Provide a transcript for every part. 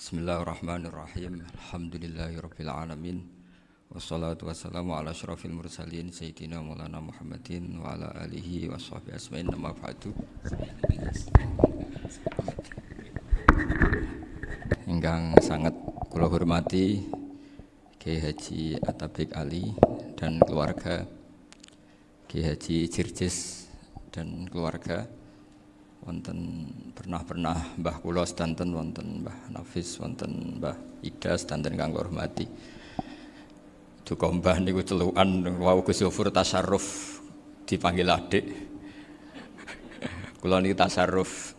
Bismillahirrahmanirrahim. Alhamdulillahirabbil alamin. Wassalatu wassalamu ala asyrafil mursalin sayyidina Maulana Muhammadin wa ala alihi wa sahbihi asma'in nama ba'du. Ingkang sangat kula hormati Kiai Haji Atabik Ali dan keluarga Kiai Haji Jirjis dan keluarga wonten pernah-pernah Mbah kula sedanten wonten Mbah Nafis wonten Mbah Ida sedanten kang hormati. Duka Mbah niku celukan wau Gus Yofur tasarruf dipanggil adik. kula niki tasarruf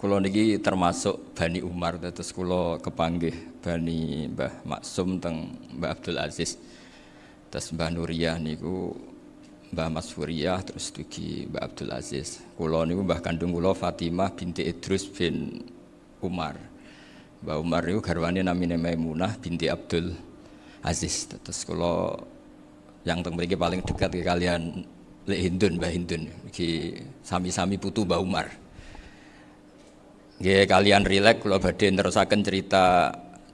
kula niki termasuk Bani Umar terus kula kepanggih Bani Mbah Maksum teng Mbah Abdul Aziz. Terus Mbah Nuriyah niku Mbah Mas Furiyah terus dugi Mbah Abdul Aziz. Kula niku Mbah kandung kula Fatimah binti Idrus bin Umar. Mbah Umar niku garwane namine Maimunah binti Abdul Aziz. Terus kula yang teng paling dekat ke kalian Lek Hindun Mbah Hindun iki sami-sami putu Mbah Umar. Nggih kalian rileks kula badhe nerusaken cerita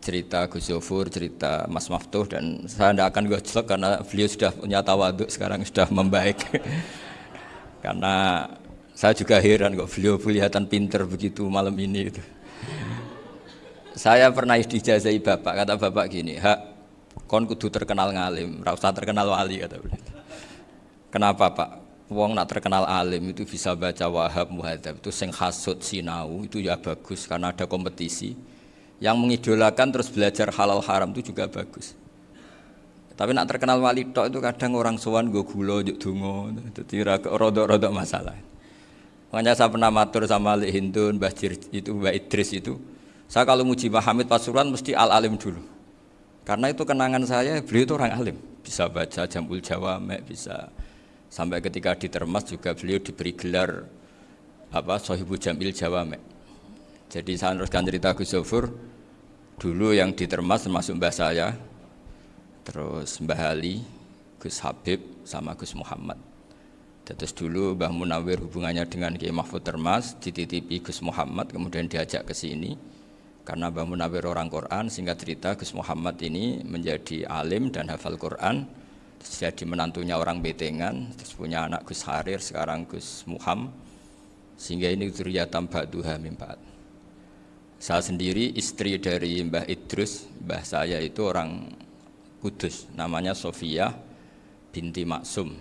cerita Gus Yofur, cerita Mas Maftuh dan saya tidak akan gojlok karena beliau sudah punya tawaduk sekarang sudah membaik. karena saya juga heran kok beliau kelihatan pinter begitu malam ini itu. saya pernah dijazai bapak, kata bapak gini, hak kon kudu terkenal ngalim, rasa terkenal wali kata beliau. Kenapa pak? Wong nak terkenal alim itu bisa baca wahab muhadzab itu sing sinau itu ya bagus karena ada kompetisi yang mengidolakan terus belajar halal haram itu juga bagus. Tapi nak terkenal wali tok itu kadang orang sowan gue gulo juk dungo, jadi rodok-rodok masalah. Makanya saya pernah matur sama Ali Hindun, Mbah itu Mbah Idris itu. Saya kalau muji Mbah Hamid Pasuruan mesti al alim dulu. Karena itu kenangan saya, beliau itu orang alim. Bisa baca Jamul Jawamek, bisa sampai ketika di Termas juga beliau diberi gelar apa Sohibu Jamil Jawamek. Jadi saya teruskan cerita Gus Zofur dulu yang di Termas termasuk mbah saya, terus Mbah Ali, Gus Habib, sama Gus Muhammad. Terus dulu Mbah Munawir hubungannya dengan Kiai Mahfud Termas, dititipi Gus Muhammad, kemudian diajak ke sini. Karena Mbah Munawir orang Quran, sehingga cerita Gus Muhammad ini menjadi alim dan hafal Quran, terus jadi menantunya orang Betengan, terus punya anak Gus Harir, sekarang Gus Muham, sehingga ini zuriyatam ba'duha mimpat. Saya sendiri istri dari Mbah Idrus, Mbah saya itu orang Kudus, namanya Sofia binti Maksum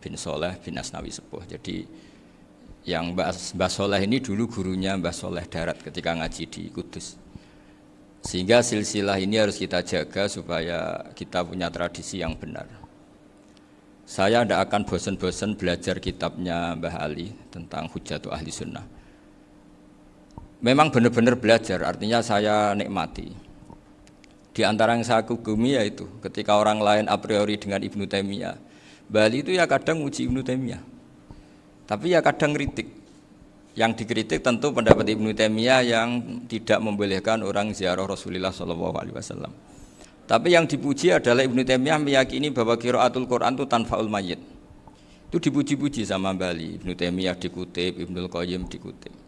bin Soleh bin Asnawi Sepuh. Jadi yang Mbah, Mbah Soleh ini dulu gurunya Mbah Soleh Darat ketika ngaji di Kudus. Sehingga silsilah ini harus kita jaga supaya kita punya tradisi yang benar. Saya tidak akan bosan-bosan belajar kitabnya Mbah Ali tentang Hujatu Ahli Sunnah. Memang benar-benar belajar, artinya saya nikmati. Di antara yang saya kagumi yaitu ketika orang lain a priori dengan Ibnu Taimiyah, Bali itu ya kadang uji Ibnu Taimiyah. Tapi ya kadang kritik. Yang dikritik tentu pendapat Ibnu Taimiyah yang tidak membolehkan orang ziarah Rasulullah SAW. Tapi yang dipuji adalah Ibnu Taimiyah meyakini bahwa kiraatul Quran itu tanfaul mayit. Itu dipuji-puji sama Bali. Ibnu Taimiyah dikutip, Ibnu Qayyim dikutip.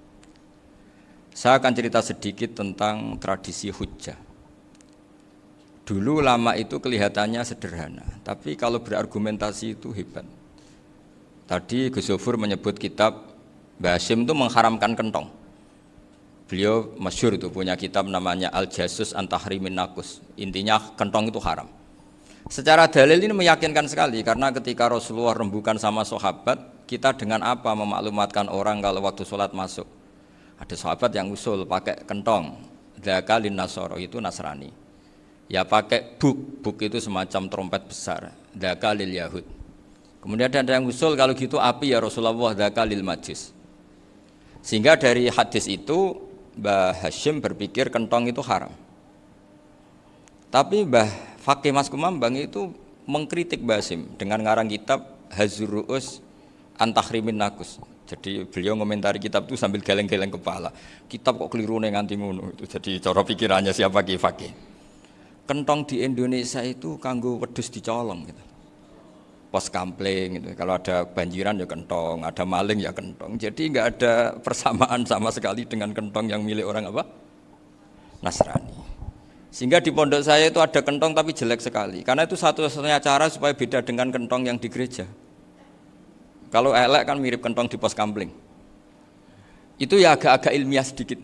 Saya akan cerita sedikit tentang tradisi hujjah. Dulu lama itu kelihatannya sederhana, tapi kalau berargumentasi itu hebat. Tadi Gus Zofur menyebut kitab Basim itu mengharamkan kentong. Beliau masyur itu punya kitab namanya Al Jasus Antahrimin Nakus. Intinya kentong itu haram. Secara dalil ini meyakinkan sekali karena ketika Rasulullah rembukan sama sahabat, kita dengan apa memaklumatkan orang kalau waktu sholat masuk ada sahabat yang usul pakai kentong. Dzakalin Nasoro itu Nasrani. Ya pakai buk, buk itu semacam trompet besar. Dzakalil Yahud. Kemudian ada yang usul kalau gitu api ya Rasulullah dzakalil Majus. Sehingga dari hadis itu Mbah Hashim berpikir kentong itu haram. Tapi Mbah Fakih Mas Kumambang itu mengkritik Mbah Hashim dengan ngarang kitab Hazurus Antahrimin Nakus. Jadi beliau ngomentari kitab itu sambil geleng-geleng kepala. Kitab kok keliru nih nganti ngono itu. Jadi cara pikirannya siapa ki fakih. Kentong di Indonesia itu kanggo wedus dicolong gitu. Pos kampling gitu. Kalau ada banjiran ya kentong, ada maling ya kentong. Jadi nggak ada persamaan sama sekali dengan kentong yang milik orang apa? Nasrani. Sehingga di pondok saya itu ada kentong tapi jelek sekali. Karena itu satu-satunya cara supaya beda dengan kentong yang di gereja. Kalau elek kan mirip kentong di pos kampling. Itu ya agak-agak ilmiah sedikit.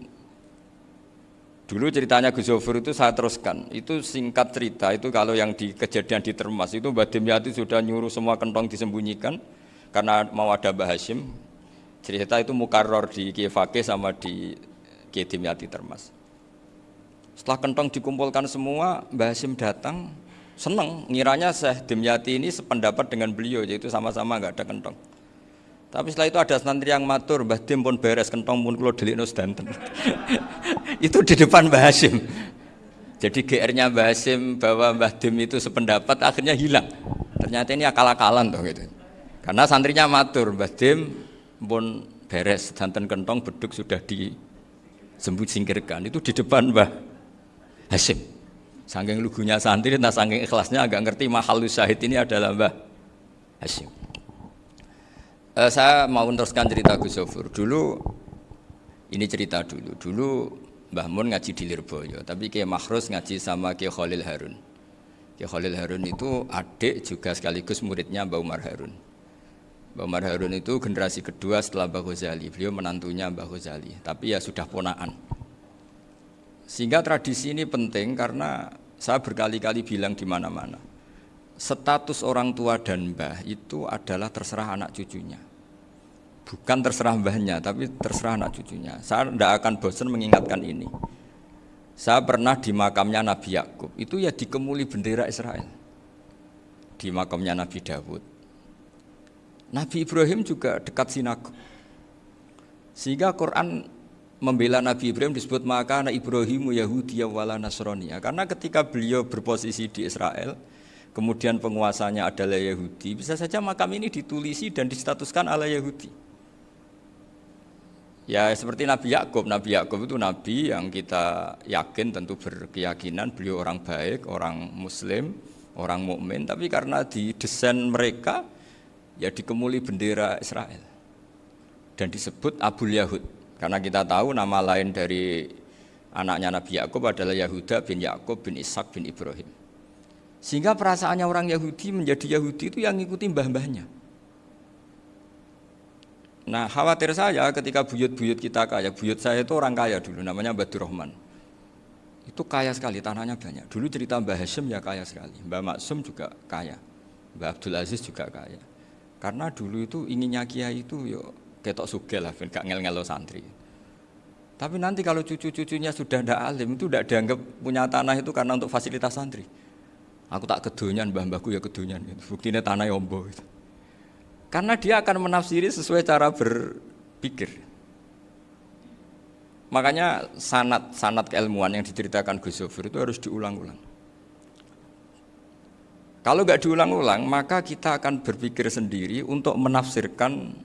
Dulu ceritanya Gus Zofur itu saya teruskan. Itu singkat cerita, itu kalau yang di kejadian di Termas itu Mbak Dimyati sudah nyuruh semua kentong disembunyikan karena mau ada Mbah Hashim. Cerita itu mukarror di Kiefake sama di Kiai Termas. Setelah kentong dikumpulkan semua, Mbah Hashim datang, seneng, ngiranya Syekh Dimyati ini sependapat dengan beliau, yaitu sama-sama nggak ada kentong. Tapi setelah itu ada santri yang matur, Mbah Dim pun beres kentong pun kulo delikno sedanten. itu di depan Mbah Hasim. Jadi GR-nya Mbah Hasim bahwa Mbah Dim itu sependapat akhirnya hilang. Ternyata ini akal-akalan tuh gitu. Karena santrinya matur, Mbah Dim pun beres sedanten kentong beduk sudah disembut singkirkan. Itu di depan Mbah Hasim. Saking lugunya santri, nah saking ikhlasnya agak ngerti mahal syahid ini adalah Mbah Hasim. Uh, saya mau meneruskan cerita Gus Sofur. Dulu ini cerita dulu. Dulu Mbah Mun ngaji di Lirboyo, tapi Kiai Mahrus ngaji sama Kiai Khalil Harun. Kiai Khalil Harun itu adik juga sekaligus muridnya Mbah Umar Harun. Mbah Umar Harun itu generasi kedua setelah Mbah Ghazali. Beliau menantunya Mbah Ghazali, tapi ya sudah ponaan. Sehingga tradisi ini penting karena saya berkali-kali bilang di mana-mana. Status orang tua dan mbah itu adalah terserah anak cucunya bukan terserah mbahnya tapi terserah anak cucunya. Saya tidak akan bosan mengingatkan ini. Saya pernah di makamnya Nabi Yakub. Itu ya dikemuli bendera Israel. Di makamnya Nabi Dawud. Nabi Ibrahim juga dekat sinagog. Sehingga Quran membela Nabi Ibrahim disebut maka anak Ibrahim Yahudi wala Nasrani. Karena ketika beliau berposisi di Israel kemudian penguasanya adalah Yahudi bisa saja makam ini ditulisi dan distatuskan ala Yahudi Ya seperti Nabi Yakub, Nabi Yakub itu nabi yang kita yakin tentu berkeyakinan beliau orang baik, orang muslim, orang mukmin, tapi karena di desain mereka ya dikemuli bendera Israel. Dan disebut Abu Yahud. Karena kita tahu nama lain dari anaknya Nabi Yakub adalah Yahuda bin Yakub bin Ishak bin Ibrahim. Sehingga perasaannya orang Yahudi menjadi Yahudi itu yang ngikuti mbah-mbahnya. Nah khawatir saya ketika buyut-buyut kita kaya, buyut saya itu orang kaya dulu, namanya Badur Rahman. Itu kaya sekali, tanahnya banyak. Dulu cerita Mbah Hashim ya kaya sekali, Mbah Maksum juga kaya, Mbah Abdul Aziz juga kaya. Karena dulu itu inginnya kiai itu yo ketok sugel lah, gak ngel-ngelo santri. Tapi nanti kalau cucu-cucunya sudah tidak alim itu tidak dianggap punya tanah itu karena untuk fasilitas santri. Aku tak kedonyan, mbah-mbahku ya kedonyan. Buktinya tanah yombo. Gitu. Karena dia akan menafsiri sesuai cara berpikir. Makanya sanat sanat keilmuan yang diceritakan Gus Zofir itu harus diulang-ulang. Kalau nggak diulang-ulang, maka kita akan berpikir sendiri untuk menafsirkan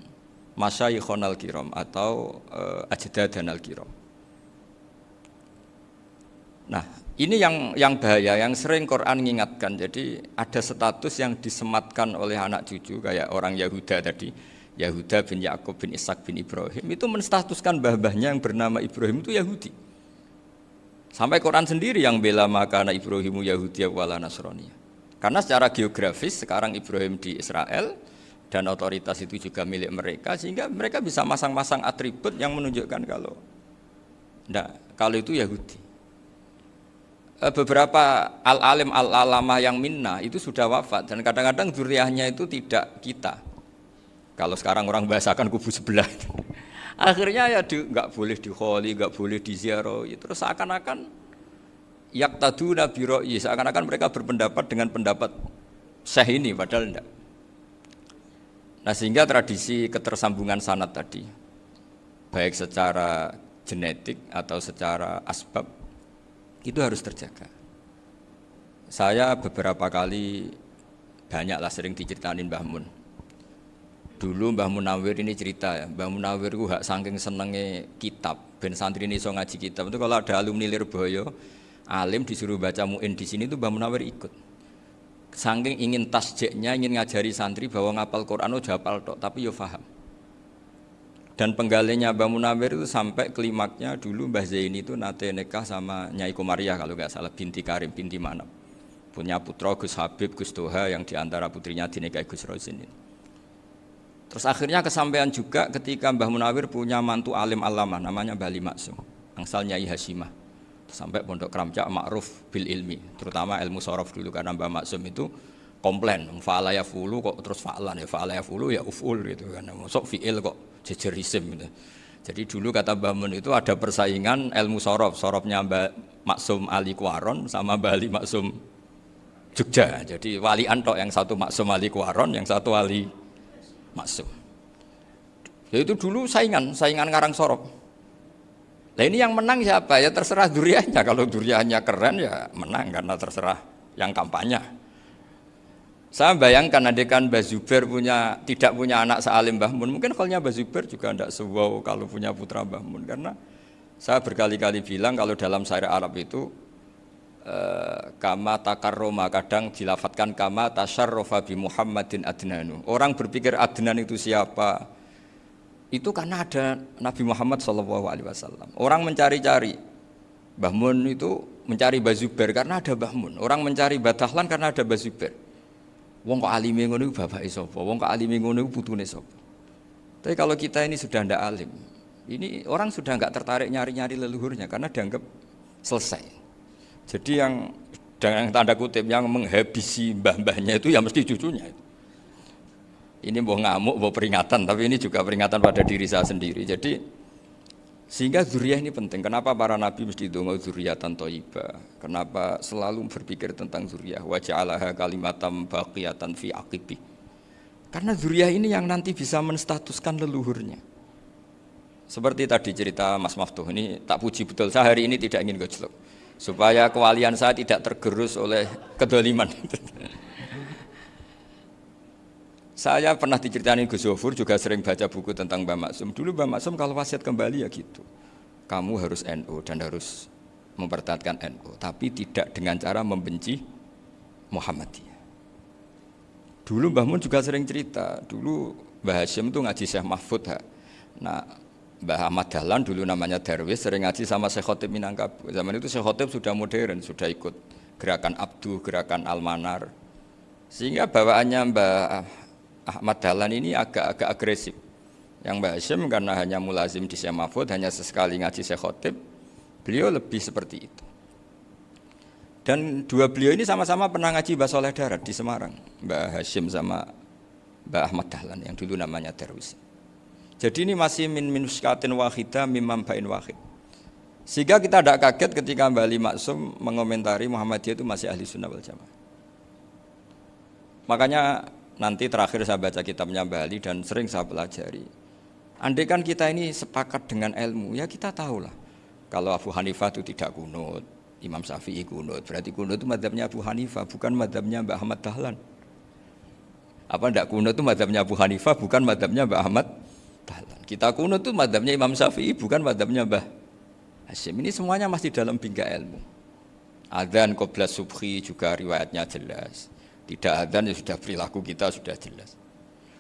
masyayikhon al-kiram atau uh, dan al-kiram. Nah, ini yang yang bahaya, yang sering Quran mengingatkan. Jadi ada status yang disematkan oleh anak cucu kayak orang Yahuda tadi, Yahuda bin Yakub bin Ishak bin Ibrahim itu menstatuskan bah-bahnya yang bernama Ibrahim itu Yahudi. Sampai Quran sendiri yang bela maka anak Ibrahimu Yahudi wala Nasrani. Karena secara geografis sekarang Ibrahim di Israel dan otoritas itu juga milik mereka sehingga mereka bisa masang-masang atribut yang menunjukkan kalau enggak, kalau itu Yahudi. Eh, beberapa al-alim al-alama yang minna itu sudah wafat dan kadang-kadang duriahnya itu tidak kita. Kalau sekarang orang bahasakan kubu sebelah. Akhirnya ya nggak boleh dikholi, nggak boleh diziarah. Ya, terus seakan-akan yak tadu nabi ro'i, seakan-akan mereka berpendapat dengan pendapat syekh ini, padahal enggak. Nah sehingga tradisi ketersambungan sanat tadi, baik secara genetik atau secara asbab itu harus terjaga. Saya beberapa kali banyaklah sering diceritain Mbah Mun. Dulu Mbah Munawir ini cerita ya, Mbah Munawir itu hak saking senenge kitab, ben santri ini so ngaji kitab. Itu kalau ada alumni Lirboyo, alim disuruh baca muin di sini itu Mbah Munawir ikut. Saking ingin tasjeknya, ingin ngajari santri bahwa ngapal Quran udah hafal tok, tapi yo faham. Dan penggalinya Mbah Munawir itu sampai klimaknya dulu Mbah Zaini itu nate nikah sama Nyai Komariah kalau nggak salah binti Karim binti Manap. Punya putra Gus Habib Gus Toha yang di antara putrinya dinikahi Gus Rosin ini. Terus akhirnya kesampaian juga ketika Mbah Munawir punya mantu alim alama namanya Bali Maksum, angsal Nyai Hasimah. Sampai pondok keramcak ma'ruf bil ilmi, terutama ilmu sorof dulu karena Mbah Maksum itu komplain, fa'ala ya fulu kok terus fa'alan ya fa'ala ya fulu ya uful gitu kan. Masuk fi'il kok jejer isim gitu. Jadi dulu kata Mbah Mun itu ada persaingan ilmu sorof, sorofnya Mbak Maksum Ali Kuaron sama Mbak Ali Maksum Jogja. Jadi wali antok yang satu Maksum Ali Kuaron, yang satu Ali Maksum. Ya itu dulu saingan, saingan ngarang sorof. Nah ini yang menang siapa? Ya terserah duriannya. Kalau duriannya keren ya menang karena terserah yang kampanye. Saya bayangkan adekan Mbah Zubair punya tidak punya anak sealim Mbah Mun, mungkin kalau Mbah Zubair juga tidak sewow kalau punya putra Mbah Mun karena saya berkali-kali bilang kalau dalam syair Arab itu eh, kama takar Roma kadang dilafatkan kama tasarrofa bi Muhammadin adnanu. Orang berpikir Adnan itu siapa? Itu karena ada Nabi Muhammad saw. Orang mencari-cari Mbah Mun itu mencari Mbah Zubair karena ada Mbah Mun. Orang mencari Batahlan karena ada Mbah Zubair. Wong kok alime ngono iku bapake sapa? Wong kok alime ngono iku putune sapa? Tapi kalau kita ini sudah ndak alim, ini orang sudah nggak tertarik nyari-nyari leluhurnya karena dianggap selesai. Jadi yang dengan tanda kutip yang menghabisi mbah-mbahnya itu ya mesti cucunya. Ini mau ngamuk, mau peringatan, tapi ini juga peringatan pada diri saya sendiri. Jadi sehingga zuriyah ini penting. Kenapa para nabi mesti dongo zuriyatan toiba? Kenapa selalu berpikir tentang zuriyah? Waja'alaha kalimatam baqiyatan fi aqibi. Karena zuriyah ini yang nanti bisa menstatuskan leluhurnya. Seperti tadi cerita Mas Maftuh ini tak puji betul. Saya hari ini tidak ingin gojlok. Supaya kewalian saya tidak tergerus oleh kedoliman. Saya pernah diceritain Gus Zofur juga sering baca buku tentang Mbak Maksum. Dulu Mbak Maksum kalau wasiat kembali ya gitu. Kamu harus NU dan harus mempertahankan NU, tapi tidak dengan cara membenci Muhammadiyah. Dulu Mbah Mun juga sering cerita, dulu Mbah Hashim itu ngaji Syekh Mahfud. Ha. Nah, Mbah Ahmad Dahlan dulu namanya Darwis sering ngaji sama Syekh Khotib Minangkabau. Zaman itu Syekh Khotib sudah modern, sudah ikut gerakan Abdu, gerakan Almanar. Sehingga bawaannya Mbah Ahmad Dahlan ini agak-agak agresif. Yang Mbak Hashim karena hanya mulazim di Syekh Mahfud, hanya sesekali ngaji Syekh Khotib, beliau lebih seperti itu. Dan dua beliau ini sama-sama pernah ngaji Mbak Soleh Darat di Semarang. Mbak Hashim sama Mbak Ahmad Dahlan yang dulu namanya Darwis. Jadi ini masih min minuskatin wahida mimam bain wahid. Sehingga kita tidak kaget ketika Mbak Ali Maksum mengomentari Muhammadiyah itu masih ahli sunnah wal jamaah. Makanya nanti terakhir saya baca kitabnya Bali dan sering saya pelajari. Andai kan kita ini sepakat dengan ilmu, ya kita tahu lah. Kalau Abu Hanifah itu tidak kunut, Imam Syafi'i kunut, berarti kunut itu madhabnya Abu Hanifah, bukan madhabnya Mbak Ahmad Dahlan. Apa tidak kunut itu madhabnya Abu Hanifah, bukan madhabnya Mbak Ahmad Dahlan. Kita kunut itu madhabnya Imam Syafi'i, bukan madhabnya Mbah Hashim. Ini semuanya masih dalam bingkai ilmu. Adzan qoblas subhi juga riwayatnya jelas. Tidak ada ya sudah perilaku kita sudah jelas.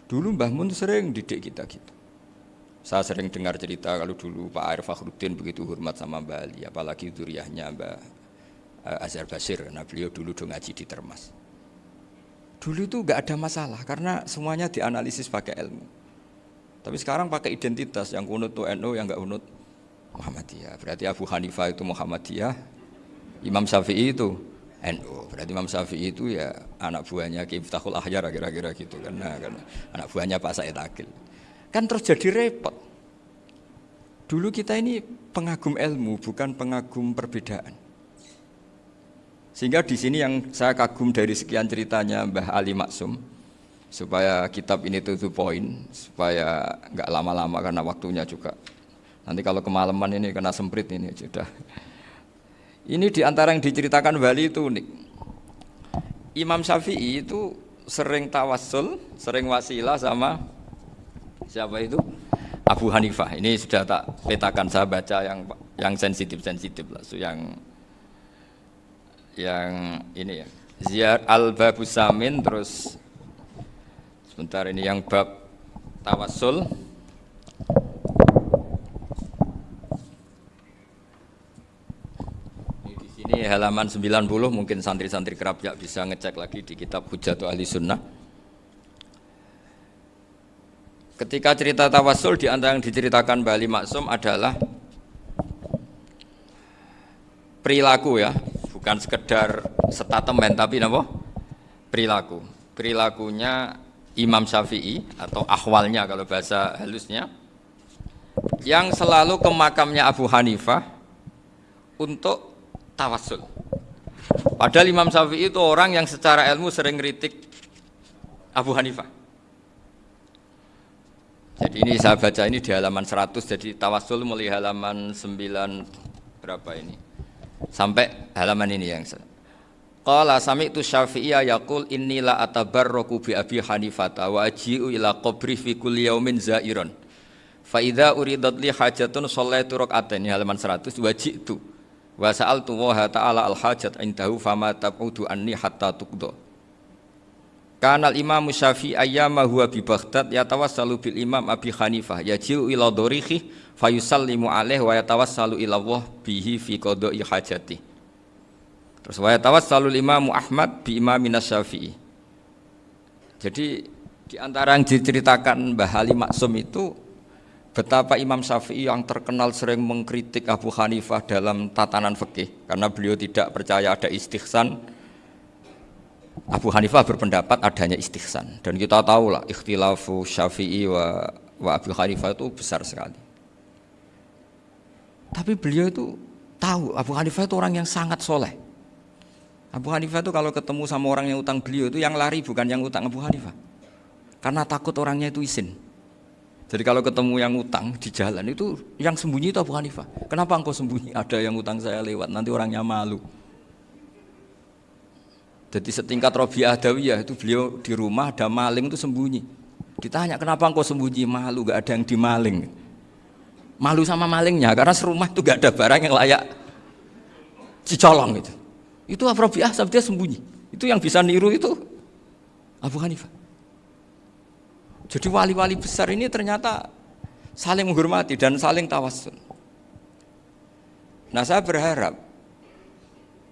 Dulu Mbah Mun sering didik kita gitu. Saya sering dengar cerita kalau dulu Pak Arif Fakhruddin begitu hormat sama Mbah Ali, apalagi duriahnya Mbah eh, Azhar Basir, karena beliau dulu do ngaji di Termas. Dulu itu nggak ada masalah karena semuanya dianalisis pakai ilmu. Tapi sekarang pakai identitas yang kunut tuh NU yang nggak kunut Muhammadiyah. Berarti Abu Hanifah itu Muhammadiyah, Imam Syafi'i itu NU. Berarti Imam Syafi'i itu ya anak buahnya Ki Ahyar kira-kira gitu. Nah, kan anak buahnya Pak Said Akil. Kan terus jadi repot. Dulu kita ini pengagum ilmu bukan pengagum perbedaan. Sehingga di sini yang saya kagum dari sekian ceritanya Mbah Ali Maksum supaya kitab ini tuh poin supaya nggak lama-lama karena waktunya juga. Nanti kalau kemalaman ini kena semprit ini sudah. Ini di antara yang diceritakan Bali itu unik. Imam Syafi'i itu sering tawasul, sering wasilah sama siapa itu? Abu Hanifah. Ini sudah tak petakan saya baca yang yang sensitif sensitif lah, so yang yang ini ya. Ziyar al babus samin terus sebentar ini yang bab tawasul Ini halaman 90 mungkin santri-santri kerap ya bisa ngecek lagi di kitab Hujatul Ahli Sunnah. Ketika cerita tawasul di antara yang diceritakan Bali Maksum adalah perilaku ya, bukan sekedar statement tapi apa? Perilaku. Perilakunya Imam Syafi'i atau ahwalnya kalau bahasa halusnya yang selalu ke makamnya Abu Hanifah untuk tawasul. Padahal Imam Syafi'i itu orang yang secara ilmu sering kritik Abu Hanifah. Jadi ini saya baca ini di halaman 100 jadi tawasul mulai halaman 9 berapa ini? Sampai halaman ini yang saya Qala sami'tu Syafi'iyya yaqul inni la atabarraku bi Abi Hanifata wa aji'u ila qabri fi kulli yaumin za'iran. Fa idza uridat li hajatun shallaitu rak'atain halaman 100 wa ji'tu wa sa'altu wa ta'ala al hajat indahu fama tab'udu anni hatta tuqda. Kana al Imam Syafi'i ayyama huwa bi Baghdad yatawassalu bil Imam Abi Hanifah yaji'u ila dorihi fayusallimu alaihi wa yatawassalu ila Allah bihi fi qada'i hajatihi. Terus wa tawassalul Imam Ahmad bi Imam Syafi'i. Jadi di antara yang diceritakan Mbah Ali Maksum itu betapa Imam Syafi'i yang terkenal sering mengkritik Abu Hanifah dalam tatanan fikih karena beliau tidak percaya ada istihsan. Abu Hanifah berpendapat adanya istihsan dan kita tahu lah ikhtilafu Syafi'i wa, wa Abu Hanifah itu besar sekali. Tapi beliau itu tahu Abu Hanifah itu orang yang sangat soleh. Abu Hanifah itu kalau ketemu sama orang yang utang beliau itu yang lari bukan yang utang Abu Hanifah. Karena takut orangnya itu izin. Jadi kalau ketemu yang utang di jalan itu yang sembunyi itu Abu Hanifah. Kenapa engkau sembunyi? Ada yang utang saya lewat, nanti orangnya malu. Jadi setingkat Robi Adawiyah itu beliau di rumah ada maling itu sembunyi. Ditanya kenapa engkau sembunyi? Malu, gak ada yang dimaling. Malu sama malingnya karena serumah itu gak ada barang yang layak dicolong itu. Itu Rabi'ah dia sembunyi. Itu yang bisa niru itu Abu Hanifah. Jadi wali-wali besar ini ternyata saling menghormati dan saling tawasul. Nah saya berharap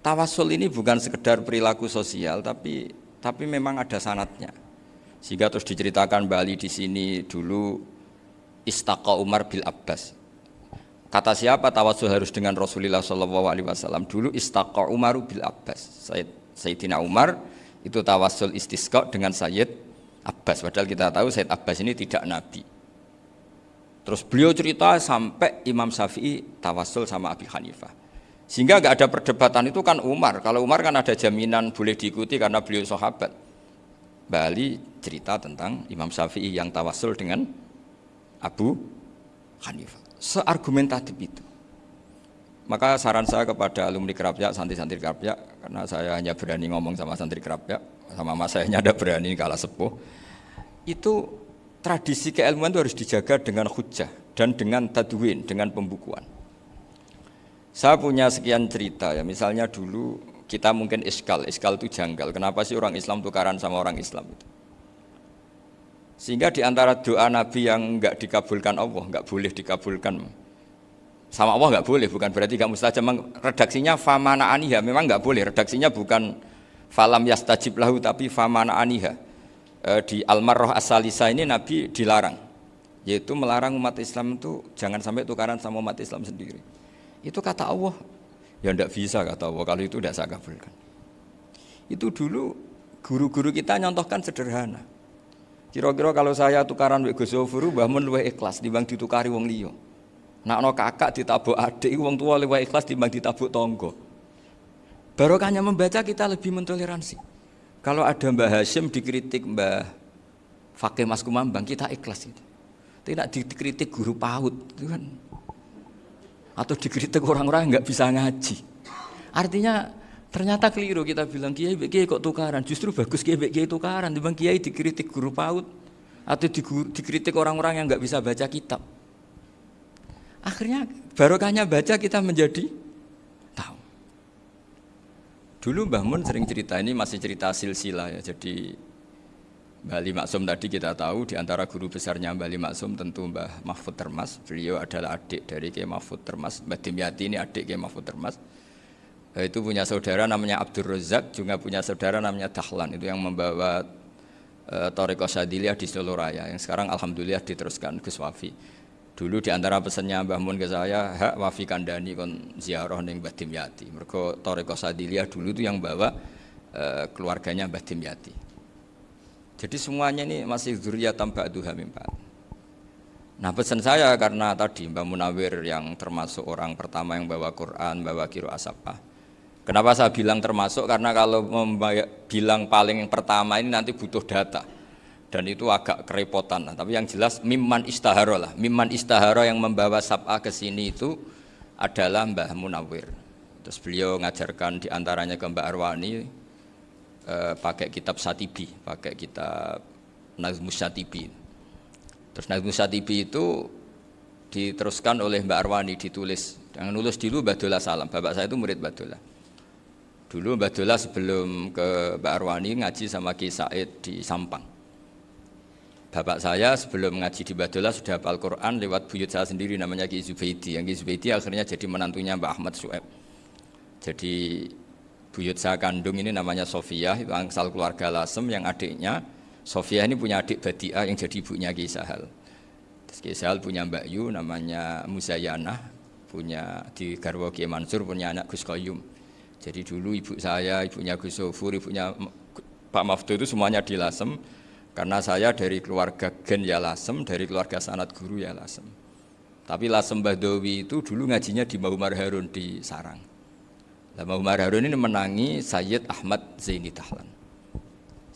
tawasul ini bukan sekedar perilaku sosial tapi tapi memang ada sanatnya. Sehingga terus diceritakan Bali di sini dulu Istaqa Umar bil Abbas. Kata siapa tawasul harus dengan Rasulullah Shallallahu Alaihi Wasallam dulu istaqor Umar bil Abbas. Sayyid, Sayyidina Umar itu tawasul istisqa dengan Sayyid Abbas. Padahal kita tahu Sayyid Abbas ini tidak nabi. Terus beliau cerita sampai Imam Syafi'i tawasul sama Abi Hanifah. Sehingga nggak ada perdebatan itu kan Umar. Kalau Umar kan ada jaminan boleh diikuti karena beliau sahabat. Bali cerita tentang Imam Syafi'i yang tawasul dengan Abu Hanifah seargumentatif itu. Maka saran saya kepada alumni kerapia, santri-santri kerapia, karena saya hanya berani ngomong sama santri kerapia, sama mas saya ada berani kalah sepuh, itu tradisi keilmuan itu harus dijaga dengan hujah dan dengan tadwin, dengan pembukuan. Saya punya sekian cerita ya, misalnya dulu kita mungkin iskal, iskal itu janggal. Kenapa sih orang Islam tukaran sama orang Islam itu? Sehingga di antara doa Nabi yang enggak dikabulkan Allah, enggak boleh dikabulkan sama Allah enggak boleh, bukan berarti enggak mustajab. Redaksinya famana aniha, memang enggak boleh. Redaksinya bukan falam yastajib lahu tapi famana aniha. E, di Almarroh Asalisa ini Nabi dilarang, yaitu melarang umat Islam itu jangan sampai tukaran sama umat Islam sendiri. Itu kata Allah, ya enggak bisa kata Allah kalau itu tidak saya kabulkan. Itu dulu guru-guru kita nyontohkan sederhana. Kira-kira kalau saya tukaran Gus Zofuru mbah mun luwih ikhlas dibanding ditukari wong liya. Nakno kakak ditabuk adik wong tua luwih ikhlas dibanding ditabuk tonggo. Barokahnya membaca kita lebih mentoleransi. Kalau ada Mbah Hashim dikritik Mbah Fakih Mas Kumambang kita ikhlas itu. Tidak dikritik guru PAUD itu kan. Atau dikritik orang-orang nggak bisa ngaji. Artinya Ternyata keliru kita bilang kiai kiai kok tukaran. Justru bagus kiai kiai tukaran. Dibang kiai dikritik guru paut atau dikritik orang-orang yang nggak bisa baca kitab. Akhirnya barokahnya baca kita menjadi tahu. Dulu Mbah Mun sering cerita ini masih cerita silsilah ya. Jadi Bali Maksum tadi kita tahu di antara guru besarnya Bali Maksum tentu Mbah Mahfud Termas. Beliau adalah adik dari Kiai Mahfud Termas. Mbah Dimyati ini adik Kiai Mahfud Termas Eh, itu punya saudara namanya Abdul Razak, juga punya saudara namanya Dahlan, itu yang membawa uh, Toriko Sadiliyah di Solo Raya, yang sekarang Alhamdulillah diteruskan Gus Wafi. Dulu di antara pesannya Mbah Mun ke saya, hak Wafi Kandani kon ziarah ning Mbah Dimyati. Mergo Toriko Sadiliyah dulu itu yang bawa uh, keluarganya Mbah Dimyati. Jadi semuanya ini masih zuriyat tambah hamim Nah pesan saya karena tadi Mbah Munawir yang termasuk orang pertama yang bawa Quran, bawa kiro asapah Kenapa saya bilang termasuk? Karena kalau bilang paling yang pertama ini nanti butuh data dan itu agak kerepotan. Nah, tapi yang jelas mimman istaharo lah. Mimman istaharo yang membawa sab'a ke sini itu adalah Mbah Munawir. Terus beliau ngajarkan di antaranya ke Mbak Arwani eh, pakai kitab Satibi, pakai kitab Nazmus Satibi. Terus Nazmus Satibi itu diteruskan oleh Mbak Arwani ditulis. Yang nulis dulu Mbak Salam. Bapak saya itu murid Mbak Dulu Mbak Dola sebelum ke Mbak Arwani ngaji sama Ki Said di Sampang. Bapak saya sebelum ngaji di Mbak Dola sudah hafal Quran lewat buyut saya sendiri namanya Ki Zubaidi. Yang Ki Zubaidi akhirnya jadi menantunya Mbak Ahmad Sueb. Jadi buyut saya kandung ini namanya Sofia, itu angsal keluarga Lasem yang adiknya Sofia ini punya adik Badia yang jadi ibunya Ki Sahal. Ki Sahal punya Mbak Yu namanya Muzayanah, punya di Garwo Ki Mansur punya anak Gus Koyum. Jadi dulu ibu saya, ibunya Gus Sofur, ibunya Pak Maftu itu semuanya di Lasem karena saya dari keluarga Gen ya Lasem, dari keluarga sanat guru ya Lasem. Tapi Lasem Bahdowi itu dulu ngajinya di Mahumar Harun di Sarang. Nah, Mahumar Harun ini menangi Sayyid Ahmad Zaini Dahlan.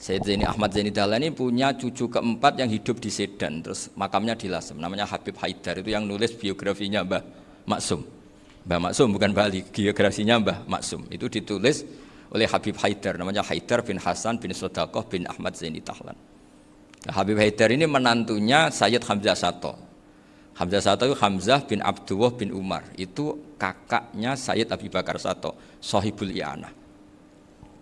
Sayyid Zaini Ahmad Zaini Dahlan ini punya cucu keempat yang hidup di Sedan, terus makamnya di Lasem, namanya Habib Haidar, itu yang nulis biografinya Mbah Maksum. Mbah Maksum bukan Bali, geografinya Mbah Maksum. Itu ditulis oleh Habib Haidar, namanya Haidar bin Hasan bin Sodakoh bin Ahmad Zaini Tahlan. Habib Haidar ini menantunya Sayyid Hamzah Sato. Hamzah Sato itu Hamzah bin Abdullah bin Umar. Itu kakaknya Sayyid Abi Bakar Sato, Sohibul Iana.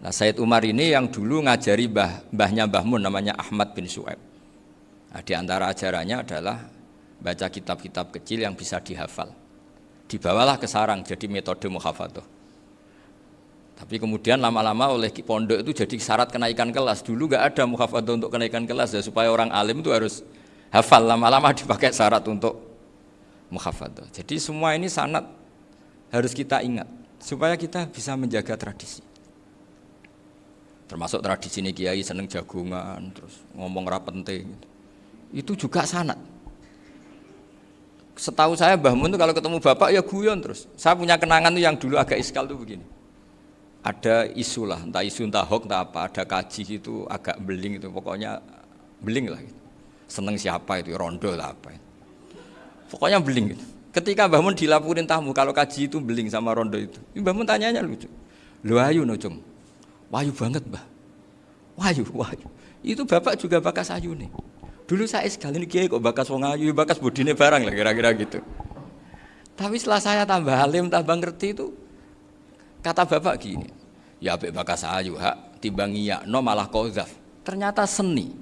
Nah Sayyid Umar ini yang dulu ngajari mbah, mbahnya Mbah Mun namanya Ahmad bin Su'eb. Nah, di antara ajarannya adalah baca kitab-kitab kecil yang bisa dihafal dibawalah ke sarang jadi metode muhafadzah. Tapi kemudian lama-lama oleh pondok itu jadi syarat kenaikan kelas. Dulu nggak ada muhafadzah untuk kenaikan kelas ya supaya orang alim itu harus hafal lama-lama dipakai syarat untuk muhafadzah. Jadi semua ini sangat harus kita ingat supaya kita bisa menjaga tradisi. Termasuk tradisi ini kiai seneng jagungan, terus ngomong rapenting. Itu juga sanat setahu saya Mbah Mun itu kalau ketemu bapak ya guyon terus. Saya punya kenangan tuh yang dulu agak iskal tuh begini. Ada isu lah, entah isu entah hoax entah apa, ada kaji itu agak beling itu, pokoknya beling lah. Gitu. Seneng siapa itu, rondo lah apa. Itu. Pokoknya beling gitu. Ketika Mbah Mun dilaporin tamu kalau kaji itu beling sama rondo itu, Mbah Mun tanyanya lucu. Lu ayu no cung, wayu banget mbah. Wayu, wayu. Itu bapak juga bakas ayu nih. Dulu saya sekali ini kiai kok bakas wong ayu, bakas budine barang lah kira-kira gitu. Tapi setelah saya tambah alim, tambah ngerti itu, kata bapak gini, ya abek bakas ayu hak, timbang iya, no malah kozaf. Ternyata seni.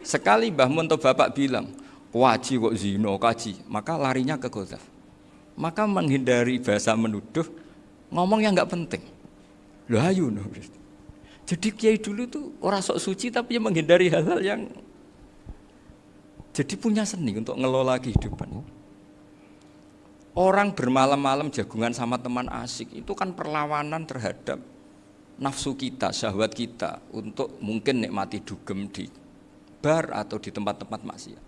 Sekali Mbah Mun bapak bilang, waji kok zino kaji, maka larinya ke kozaf. Maka menghindari bahasa menuduh, ngomong yang nggak penting. Loh ayu no. Jadi kiai dulu tuh orang sok suci tapi menghindari hal-hal yang jadi punya seni untuk ngelola kehidupan. Orang bermalam-malam jagungan sama teman asik itu kan perlawanan terhadap nafsu kita, syahwat kita untuk mungkin nikmati dugem di bar atau di tempat-tempat maksiat.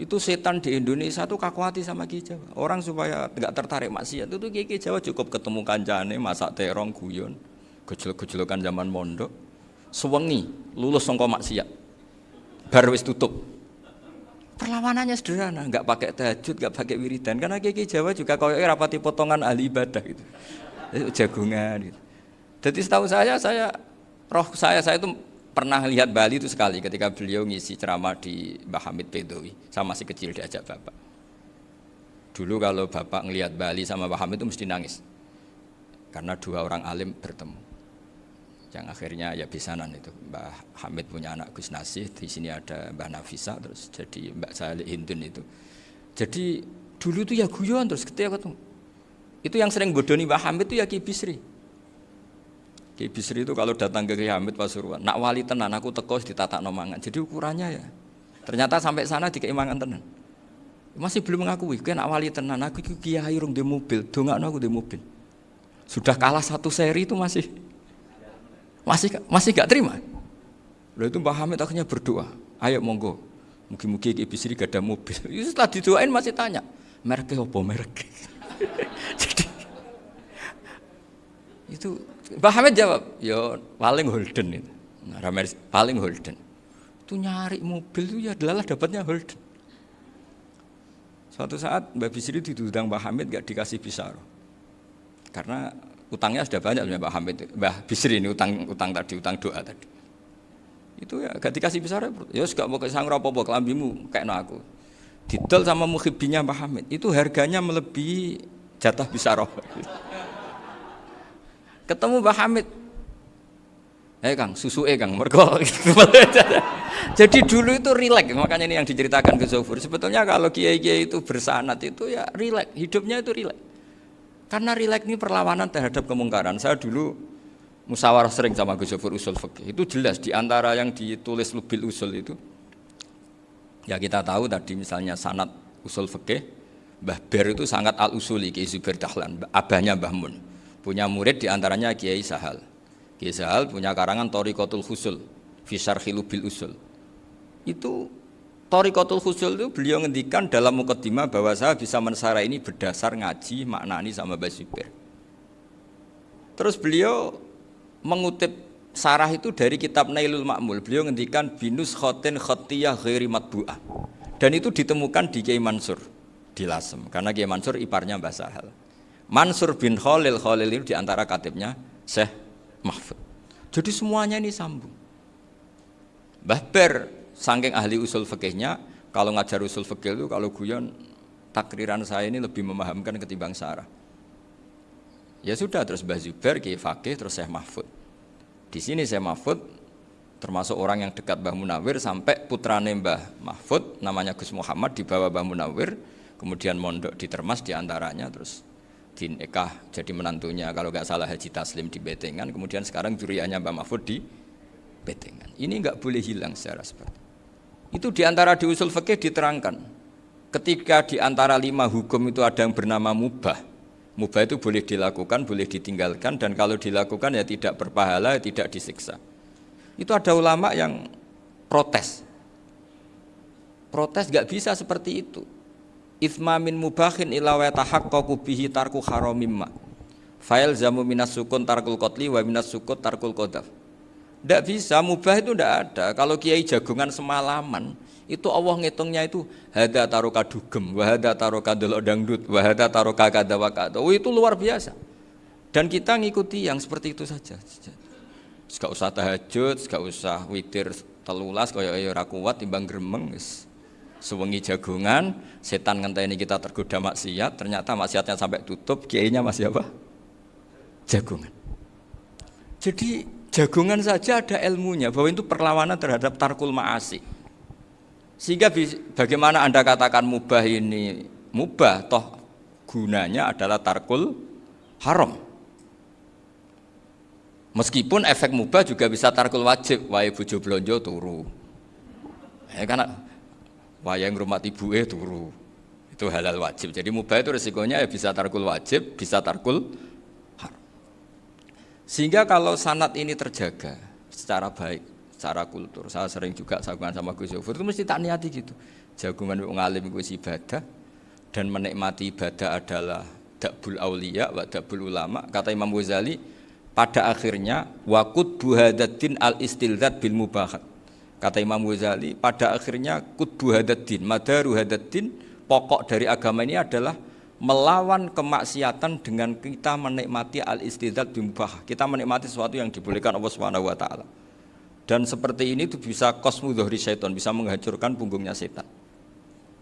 Itu setan di Indonesia tuh kakuati sama Ki Jawa. Orang supaya nggak tertarik maksiat itu Ki Jawa cukup ketemu kancane, masak terong, guyon, gejolok-gejolokan zaman mondok, sewengi lulus songko maksiat. Bar wis tutup, Perlawanannya sederhana, nggak pakai tahajud, nggak pakai wiridan. Karena kiki Jawa juga kau rapati potongan ahli ibadah gitu, jagungan. Gitu. Jadi setahu saya, saya roh saya saya itu pernah lihat Bali itu sekali ketika beliau ngisi ceramah di Mbah Hamid Bedowi. Saya masih kecil diajak bapak. Dulu kalau bapak ngelihat Bali sama Mbah Hamid itu mesti nangis karena dua orang alim bertemu yang akhirnya ya bisanan itu Mbah Hamid punya anak Gus Nasih di sini ada Mbah Nafisa terus jadi Mbak Salih Hindun itu jadi dulu itu ya guyon terus ketika ketemu itu yang sering bodoni Mbah Hamid itu ya Ki Bisri Ki Bisri itu kalau datang ke Kiai Hamid Pasuruan, nak wali tenan aku teko ditata nomangan. Jadi ukurannya ya. Ternyata sampai sana di keimangan tenan. Masih belum mengakui, kayak nak wali tenan, aku kiai rung di mobil, dongakno aku di mobil. Sudah kalah satu seri itu masih masih masih gak terima. Lalu itu Mbah Hamid akhirnya berdoa, ayo monggo, mungkin-mungkin Ki Bisri gak ada mobil. Setelah didoain masih tanya, mereknya apa merek? Jadi itu Mbah Hamid jawab, ya paling Holden itu. Nah, paling Holden. Itu nyari mobil itu ya adalah dapatnya Holden. Suatu saat Mbak Bisri ditudang Mbah Hamid gak dikasih pisar. Karena utangnya sudah banyak Mbah Hamid. Mbah Bisri ini utang utang tadi, utang doa tadi. Itu ya gak dikasih pisar ya gak mau kesang apa-apa kelambimu kayak no aku. Didol sama muhibinya Mbah Hamid. Itu harganya melebihi jatah bisaroh. Ketemu Mbah Hamid. Eh Kang, susu eh Kang, mergo. Jadi dulu itu rileks, makanya ini yang diceritakan ke Zofur. Sebetulnya kalau kiai-kiai itu bersanat itu ya rileks, hidupnya itu rileks. Karena rileks ini perlawanan terhadap kemungkaran. Saya dulu musyawarah sering sama Gus Zofur usul fikih. Itu jelas di antara yang ditulis lebih usul itu. Ya kita tahu tadi misalnya sanat usul fikih, Mbah Ber itu sangat al-usuli Kiai Zubair Dahlan, abahnya Mbah Mun. Punya murid di antaranya Kiai Sahal. Kiai Sahal punya karangan Torikotul Husul, Fisar Khilubil Usul. Itu Torikotul Husul itu beliau ngendikan dalam mukaddimah bahwa saya bisa mensara ini berdasar ngaji maknani sama Mbak Zubair. Terus beliau mengutip sarah itu dari kitab Nailul Ma'mul. Beliau ngendikan binus khotin khotiyah ghairi matbu'ah. Dan itu ditemukan di Kiai Mansur di Lasem karena Kiai Mansur iparnya Mbah Sahal. Mansur bin Khalil Khalil itu di antara katibnya Syekh Mahfud. Jadi semuanya ini sambung. Mbah saking ahli usul fikihnya, kalau ngajar usul fikih itu kalau guyon takriran saya ini lebih memahamkan ketimbang Sarah. Ya sudah terus Mbah Zubair, Kiai Fakih, terus Syekh Mahfud. Di sini Syekh Mahfud termasuk orang yang dekat Mbah Munawir sampai putrane Mbah Mahfud namanya Gus Muhammad dibawa Mbah Munawir kemudian mondok di Termas di antaranya terus dinikah jadi menantunya kalau nggak salah Haji Taslim di Betengan kemudian sekarang juriahnya Mbak Mahfud di Betengan ini nggak boleh hilang secara seperti itu di antara di usul fikih diterangkan. Ketika di antara lima hukum itu ada yang bernama mubah. Mubah itu boleh dilakukan boleh ditinggalkan dan kalau dilakukan ya tidak berpahala tidak disiksa. Itu ada ulama yang protes. Protes nggak bisa seperti itu. Ithma min mubahin ila wa tahaqqaqu bihi tarku haramimma. Fail zamu minas sukun tarkul kotli wa minas sukut tarkul kodaf. Tidak bisa, mubah itu tidak ada. Kalau kiai jagungan semalaman, itu Allah ngitungnya itu hada taruka dugem, wahada taruka delok dangdut, wahada taruka kada wakada. Oh itu luar biasa. Dan kita ngikuti yang seperti itu saja. Gak usah tahajud, gak usah witir telulas, kaya ya kuat timbang gremeng. Sewengi jagungan, setan ngenteni kita tergoda maksiat, ternyata maksiatnya sampai tutup, kiainya masih apa? Jagungan. Jadi jagungan saja ada ilmunya bahwa itu perlawanan terhadap tarkul ma'asi. Sehingga bagaimana Anda katakan mubah ini mubah toh gunanya adalah tarkul haram. Meskipun efek mubah juga bisa tarkul wajib, wae bojo blonjo turu. Ya karena wayang rumah ibu eh turu itu halal wajib jadi mubah itu resikonya ya bisa tarkul wajib bisa tarkul sehingga kalau sanat ini terjaga secara baik secara kultur saya sering juga sagungan sama Gus Yofur itu mesti tak niati gitu. Jagungan ngalim gue ibadah dan menikmati ibadah adalah dakbul aulia wa dakbul ulama. Kata Imam Ghazali pada akhirnya wakut buhadatin al istilzat bil mubahat. Kata Imam Ghazali, pada akhirnya kudu hadatin, madaru hadatin, pokok dari agama ini adalah melawan kemaksiatan dengan kita menikmati al istidzat bimubah. Kita menikmati sesuatu yang dibolehkan Allah Subhanahu wa taala. Dan seperti ini itu bisa kosmu dohri setan, bisa menghancurkan punggungnya setan.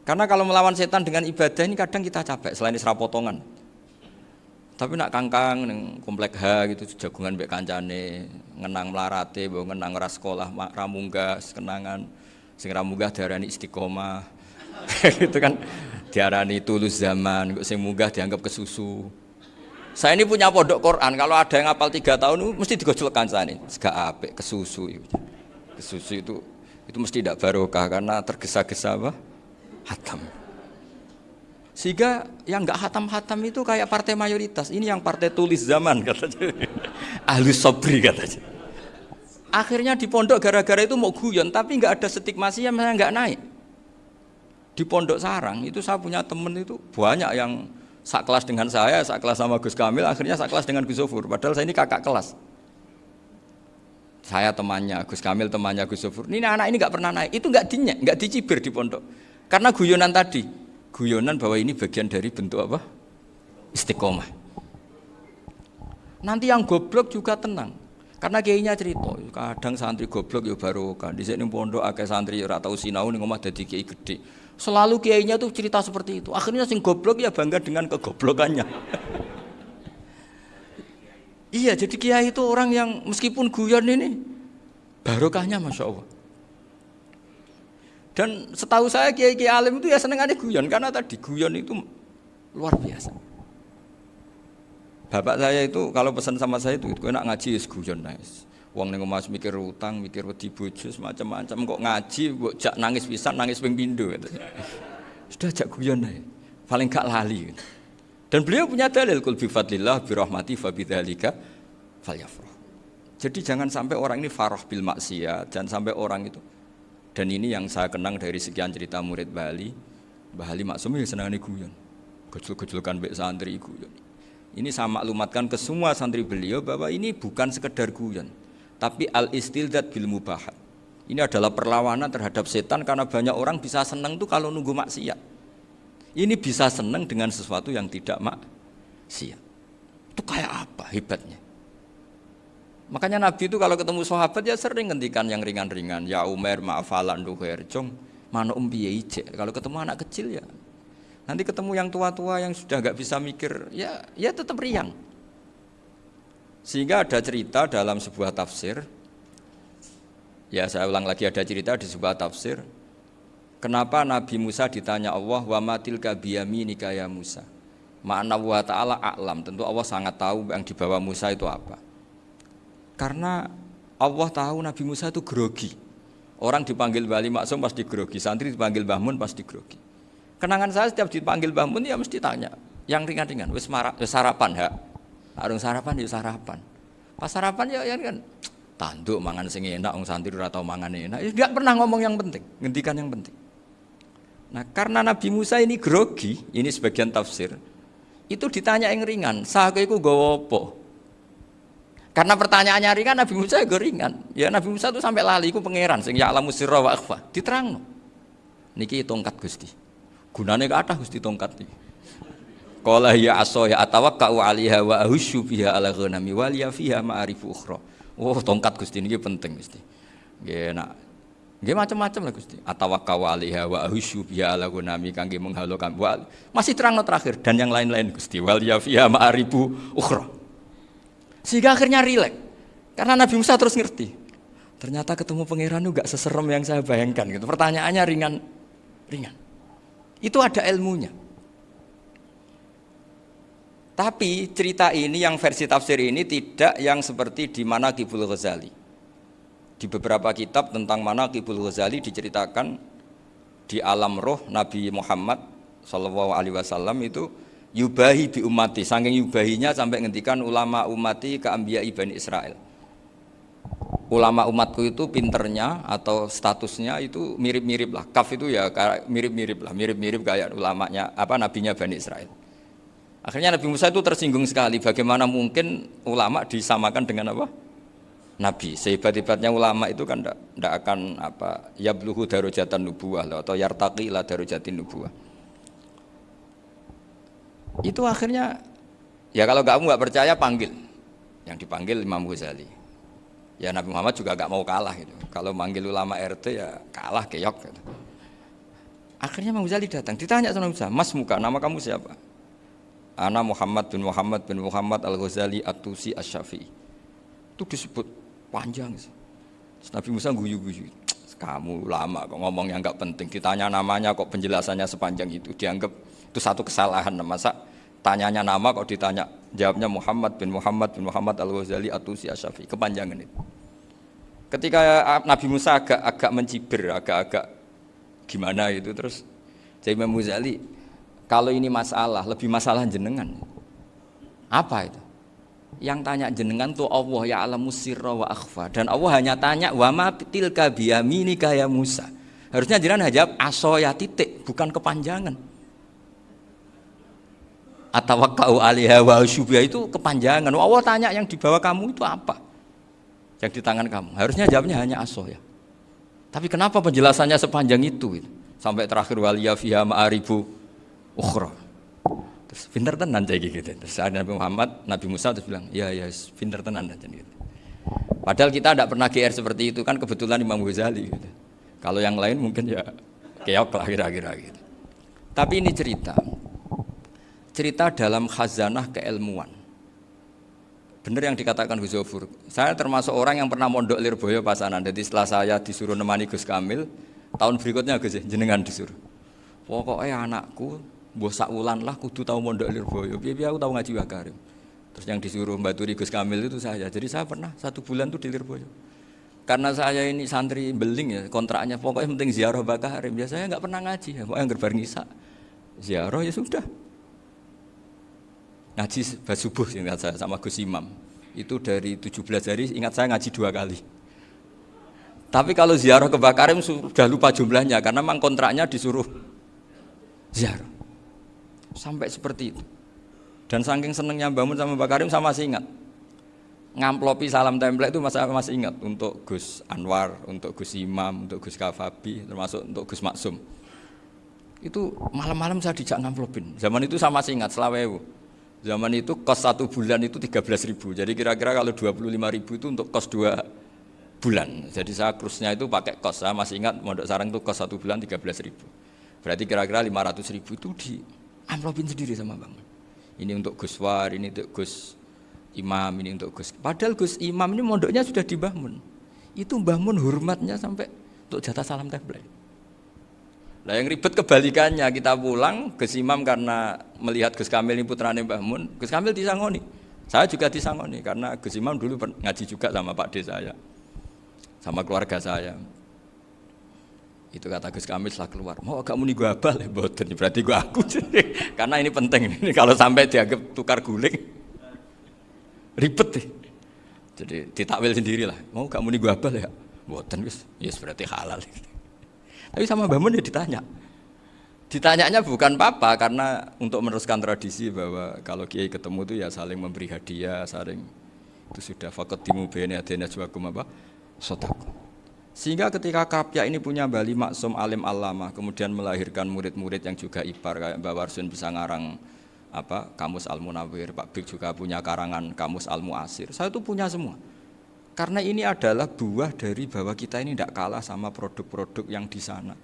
Karena kalau melawan setan dengan ibadah ini kadang kita capek selain isra potongan. Tapi nak kangkang neng komplek H gitu jagungan mbek kancane, ngenang melarate, bawa ngenang ras sekolah ramunggah kenangan sing ramunggah diarani istiqomah. itu kan diarani tulus zaman, kok sing munggah dianggap kesusu. Saya ini punya pondok Quran. Kalau ada yang hafal tiga tahun, mesti digojolkan saya ini. Segak apik, kesusu. Kesusu itu itu mesti tidak barokah karena tergesa-gesa apa? Hatam. Sehingga yang nggak hatam-hatam itu kayak partai mayoritas. Ini yang partai tulis zaman katanya. Ahli sobri katanya. Akhirnya di pondok gara-gara itu mau guyon, tapi nggak ada stigmasi yang nggak naik. Di pondok sarang itu saya punya temen itu banyak yang sak kelas dengan saya, sak kelas sama Gus Kamil, akhirnya sak kelas dengan Gus Sofur. Padahal saya ini kakak kelas. Saya temannya, Gus Kamil temannya Gus Sofur. Ini anak ini nggak pernah naik, itu nggak dinyek, nggak dicibir di pondok. Karena guyonan tadi, guyonan bahwa ini bagian dari bentuk apa? Istiqomah. Nanti yang goblok juga tenang. Karena kiainya cerita, kadang santri goblok ya baru kan. Di sini pondok akeh santri ora tau sinau ning omah dadi kiai gede. Selalu kiainya tuh cerita seperti itu. Akhirnya sing goblok ya bangga dengan kegoblokannya. iya, jadi kiai itu orang yang meskipun guyon ini barokahnya masya Allah. Dan setahu saya kiai kiai alim itu ya seneng ada guyon karena tadi guyon itu luar biasa. Bapak saya itu kalau pesan sama saya itu, itu enak ngaji guyon nice. Wong ning omah mikir utang, mikir wedi bojo macam-macam kok ngaji mbok jak nangis pisan, nangis ping pindho gitu. Sudah jak guyon ae. Paling gak lali. Gitu. Dan beliau punya dalil kul bi fadlillah bi rahmati fa bidzalika falyafrah. Jadi jangan sampai orang ini farah bil maksiat, jangan sampai orang itu. Dan ini yang saya kenang dari sekian cerita murid Bali, Mbah Ali Maksum ya senang guyon. Gejul-gejulkan mbek santri guyon. Ini saya maklumatkan ke semua santri beliau bahwa ini bukan sekedar guyon tapi al istildat bil mubahat. Ini adalah perlawanan terhadap setan karena banyak orang bisa senang tuh kalau nunggu maksiat. Ini bisa senang dengan sesuatu yang tidak maksiat. Itu kayak apa hebatnya? Makanya Nabi itu kalau ketemu sahabat ya sering ngendikan yang ringan-ringan. Ya Umar, maafalan duher, jong, mana um Kalau ketemu anak kecil ya. Nanti ketemu yang tua-tua yang sudah nggak bisa mikir, ya ya tetap riang. Sehingga ada cerita dalam sebuah tafsir, ya saya ulang lagi ada cerita di sebuah tafsir, kenapa Nabi Musa ditanya Allah, wa matil kabiyami nikaya Musa. Ma'ana wa ta'ala a'lam, tentu Allah sangat tahu yang dibawa Musa itu apa. Karena Allah tahu Nabi Musa itu grogi. Orang dipanggil Bali Maksum pasti grogi, santri dipanggil Bahmun pasti grogi. Kenangan saya setiap dipanggil Bahmun ya mesti tanya, yang ringan-ringan, wis sarapan ha? Arung sarapan ya sarapan. Pas sarapan ya, ya kan tanduk mangan sing enak wong santri ora tau mangan enak. Ya enggak pernah ngomong yang penting, ngendikan yang penting. Nah, karena Nabi Musa ini grogi, ini sebagian tafsir. Itu ditanya yang ringan, sake iku gowo apa? Karena pertanyaannya ringan, Nabi Musa juga ringan. Ya Nabi Musa itu sampai lali, iku pangeran sing ya alamu sirra wa akhfa. Diterangno. Niki tongkat Gusti. Gunane ada Gusti tongkat iki. Qala ya aso ya atawakkau 'alaiha wa ahusyu biha ala ghanami wa liya fiha ma'arifu ukhra. Oh, tongkat Gusti ini penting Gusti. Nggih nak Nggih macam-macam lah Gusti. Atawakkau 'alaiha wa ahusyu biha ala ghanami kangge menghalokan. Wa masih terang terakhir dan yang lain-lain Gusti. Wa liya fiha ma'arifu ukhra. Sehingga akhirnya rileks. Karena Nabi Musa terus ngerti. Ternyata ketemu pangeran itu gak seserem yang saya bayangkan gitu. Pertanyaannya ringan ringan. Itu ada ilmunya. Tapi cerita ini yang versi tafsir ini tidak yang seperti di mana Kibul Ghazali. Di beberapa kitab tentang mana Kibul Ghazali diceritakan di alam roh Nabi Muhammad Shallallahu Alaihi Wasallam itu yubahi bi umati, saking yubahinya sampai ngendikan ulama umati ke Ambiya Ibn Israel. Ulama umatku itu pinternya atau statusnya itu mirip-mirip lah. Kaf itu ya mirip-mirip lah, mirip-mirip kayak ulamanya apa nabinya Bani Israel. Akhirnya Nabi Musa itu tersinggung sekali bagaimana mungkin ulama disamakan dengan apa? Nabi. Sehebat-hebatnya ulama itu kan tidak akan apa ya yabluhu darujatan nubuah atau yartaqi la darujatin nubuah. Itu akhirnya ya kalau kamu nggak percaya panggil. Yang dipanggil Imam Ghazali. Ya Nabi Muhammad juga nggak mau kalah gitu. Kalau manggil ulama RT ya kalah keok gitu. Akhirnya Imam Ghazali datang, ditanya sama Musa, Mas Muka, nama kamu siapa? Ana Muhammad bin Muhammad bin Muhammad Al-Ghazali At-Tusi Asy-Syafi'i. Itu disebut panjang sih. Nabi Musa guyu-guyu. Kamu lama kok ngomong yang nggak penting. Ditanya namanya kok penjelasannya sepanjang itu. Dianggap itu satu kesalahan. Masa tanyanya nama kok ditanya Jawabnya Muhammad bin Muhammad bin Muhammad Al-Ghazali Atusi Asyafi. Kepanjangan itu. Ketika Nabi Musa agak agak mencibir, agak-agak gimana itu terus jadi Imam Ghazali kalau ini masalah, lebih masalah jenengan. Apa itu? Yang tanya jenengan tuh Allah ya alamu sirra wa akhfa dan Allah hanya tanya wa ma tilka biyaminika ya Musa. Harusnya jenengan jawab aso ya titik, bukan kepanjangan. Atawakkau alaiha wa syubha itu kepanjangan. Allah tanya yang di bawah kamu itu apa? Yang di tangan kamu. Harusnya jawabnya hanya aso ya. Tapi kenapa penjelasannya sepanjang itu? Sampai terakhir waliya fiha ma'aribu ukhra. Terus pinter tenan jadi gitu. Terus ada Nabi Muhammad, Nabi Musa terus bilang, ya ya pinter tenan jadi gitu. Padahal kita tidak pernah GR seperti itu kan kebetulan Imam Ghazali gitu. Kalau yang lain mungkin ya keok lah kira-kira gitu. Tapi ini cerita. Cerita dalam khazanah keilmuan. Benar yang dikatakan Gus Zofur. Saya termasuk orang yang pernah mondok Lirboyo pasanan. Jadi setelah saya disuruh nemani Gus Kamil, tahun berikutnya Gus jenengan disuruh. Pokoknya anakku Mbah sak wulan lah kudu tahu mondok Lirboyo. Piye aku tahu ngaji Wakarim. Terus yang disuruh Mbak Turi Gus Kamil itu saya. Jadi saya pernah satu bulan tuh di Lirboyo. Karena saya ini santri beling ya, kontraknya pokoknya penting ziarah Bakarim. Biasanya nggak pernah ngaji, ya. pokoknya gerbar ngisa. Ziarah ya sudah. Ngaji subuh ingat saya sama Gus Imam. Itu dari 17 hari ingat saya ngaji dua kali. Tapi kalau ziarah ke Bakarim sudah lupa jumlahnya karena memang kontraknya disuruh ziarah. Sampai seperti itu. Dan saking senengnya bangun sama Mbak Karim sama masih ingat. Ngamplopi salam template itu masih, masih ingat untuk Gus Anwar, untuk Gus Imam, untuk Gus Kafabi, termasuk untuk Gus Maksum. Itu malam-malam saya dijak ngamplopin. Zaman itu sama masih ingat, selawewu. Zaman itu kos satu bulan itu 13 ribu. Jadi kira-kira kalau 25 ribu itu untuk kos dua bulan. Jadi saya krusnya itu pakai kos. Saya masih ingat Mondok Sarang itu kos satu bulan 13 ribu. Berarti kira-kira 500 ribu itu di amplopin sendiri sama Bang. Ini untuk Gus War, ini untuk Gus Imam, ini untuk Gus. Padahal Gus Imam ini mondoknya sudah di Bahmun. Itu Bahmun hormatnya sampai untuk jatah salam tablet. Nah yang ribet kebalikannya kita pulang Gus Imam karena melihat Gus Kamil ini putrane Mbah Mun, Gus Kamil disangoni. Saya juga disangoni karena Gus Imam dulu ngaji juga sama Pak D saya, sama keluarga saya. Itu kata Gus Kamil setelah keluar. Mau kamu nih gue abal ya, boten. Berarti gue aku. Karena ini penting. Ini kalau sampai dianggap tukar guling, ribet nih. Jadi ditakwil sendiri lah. Mau kamu nih gue abal ya, boten Gus. Ya yes, berarti halal. Tapi sama Mbak Mun ya ditanya. Ditanyanya bukan apa karena untuk meneruskan tradisi bahwa kalau kiai ketemu itu ya saling memberi hadiah, saling itu sudah fakat timu bene adena juakum apa? Sotaku. Sehingga ketika Kapya ini punya Bali Maksum Alim Alama, kemudian melahirkan murid-murid yang juga ipar kayak Mbak Warsun bisa ngarang apa Kamus Al Munawir, Pak Bik juga punya karangan Kamus Al Muasir. Saya itu punya semua. Karena ini adalah buah dari bahwa kita ini tidak kalah sama produk-produk yang di sana.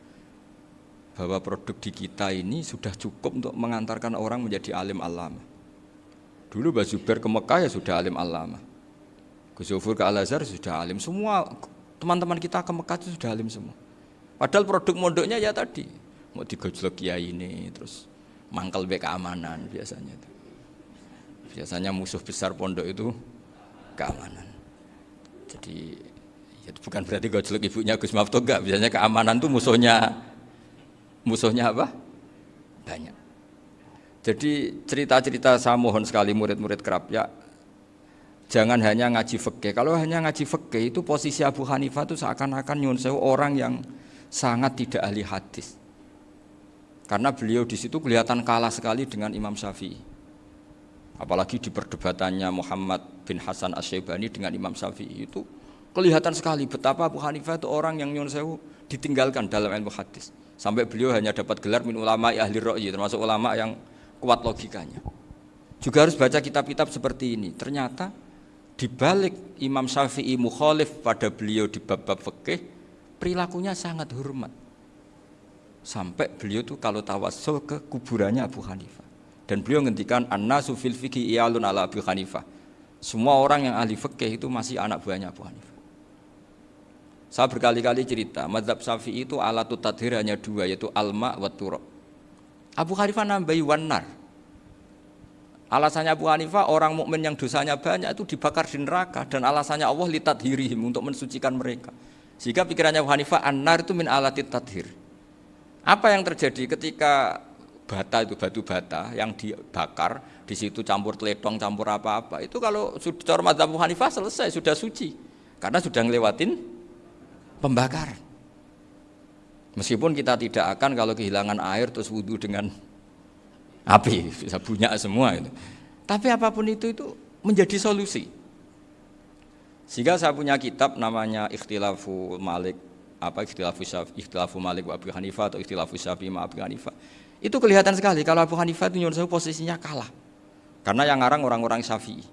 Bahwa produk di kita ini sudah cukup untuk mengantarkan orang menjadi alim alama. Dulu Mbak Zubair ke Mekah ya sudah alim alama. Gus ke Al-Azhar sudah alim. Semua Teman-teman kita ke Mekah itu sudah alim semua. Padahal produk mondoknya ya tadi mau digojlok kiai ini terus mangkel be keamanan biasanya itu. Biasanya musuh besar pondok itu keamanan. Jadi ya bukan berarti gojlok ibunya Gus Mafto enggak, biasanya keamanan tuh musuhnya musuhnya apa? Banyak. Jadi cerita-cerita saya mohon sekali murid-murid kerap ya Jangan hanya ngaji fikih. Kalau hanya ngaji fikih itu posisi Abu Hanifah itu seakan-akan nyun orang yang sangat tidak ahli hadis. Karena beliau di situ kelihatan kalah sekali dengan Imam Syafi'i. Apalagi di perdebatannya Muhammad bin Hasan Asy-Syaibani dengan Imam Syafi'i itu kelihatan sekali betapa Abu Hanifah itu orang yang nyun ditinggalkan dalam ilmu hadis. Sampai beliau hanya dapat gelar min ulama ahli ro'yi, termasuk ulama yang kuat logikanya. Juga harus baca kitab-kitab seperti ini. Ternyata di balik Imam Syafi'i mukhalif pada beliau di bab-bab fikih, perilakunya sangat hormat. Sampai beliau tuh kalau tawasul ke kuburannya Abu Hanifah. Dan beliau ngendikan annasu fil fikih iyalun ala Abu Hanifah. Semua orang yang ahli fikih itu masih anak buahnya Abu Hanifah. Saya berkali-kali cerita, mazhab Syafi'i itu alatut tadhir hanya dua, yaitu alma wa turab. Abu Hanifah nambahi wanar. Alasannya Abu Hanifah orang mukmin yang dosanya banyak itu dibakar di neraka dan alasannya Allah litat hirihim untuk mensucikan mereka. Jika pikirannya Abu Hanifah anar itu min alatit tadhir. Apa yang terjadi ketika bata itu batu bata yang dibakar di situ campur teletong campur apa-apa itu kalau sudah Abu Hanifah selesai sudah suci karena sudah ngelewatin pembakar. Meskipun kita tidak akan kalau kehilangan air terus wudhu dengan api bisa punya semua itu. Tapi apa pun itu itu menjadi solusi. Sehingga saya punya kitab namanya Ikhtilafu Malik apa Ikhtilafu Syafi, Ikhtilafu Malik wa Abu Hanifah atau Ikhtilafu Syafi ma Abu Hanifah. Itu kelihatan sekali kalau Abu Hanifah itu nyuruh posisinya kalah. Karena yang ngarang orang-orang Syafi'i.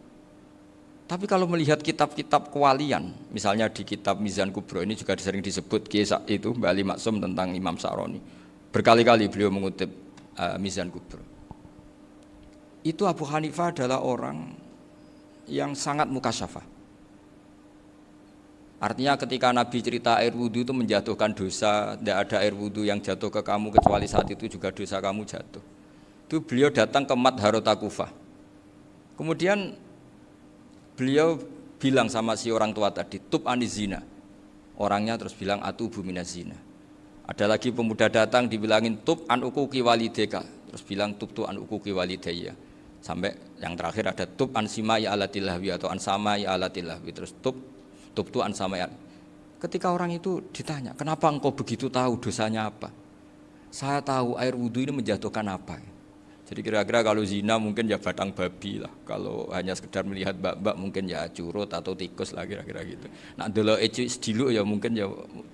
Tapi kalau melihat kitab-kitab kewalian, misalnya di kitab Mizan Kubro ini juga sering disebut kisah itu Bali Maksum tentang Imam Sa'roni. Berkali-kali beliau mengutip uh, Mizan Kubro. Itu Abu Hanifah adalah orang yang sangat mukasyafah. Artinya ketika Nabi cerita air wudhu itu menjatuhkan dosa, tidak ada air wudhu yang jatuh ke kamu kecuali saat itu juga dosa kamu jatuh. Itu beliau datang ke Mat Harotakufah. Kemudian beliau bilang sama si orang tua tadi, tub anizina. Orangnya terus bilang atu bumina zina. Ada lagi pemuda datang dibilangin tub an ukuki walideka. Terus bilang tub tu an ukuki walidaya. Sampai yang terakhir ada tub an simai alatilahwi atau an samai alatilahwi. Terus tub tub tu an samai Ketika orang itu ditanya, kenapa engkau begitu tahu dosanya apa? Saya tahu air wudhu ini menjatuhkan apa. Jadi kira-kira kalau zina mungkin ya batang babi lah. Kalau hanya sekedar melihat bak-bak mungkin ya curut atau tikus lah kira-kira gitu. Nak dulu eci sedilu ya mungkin ya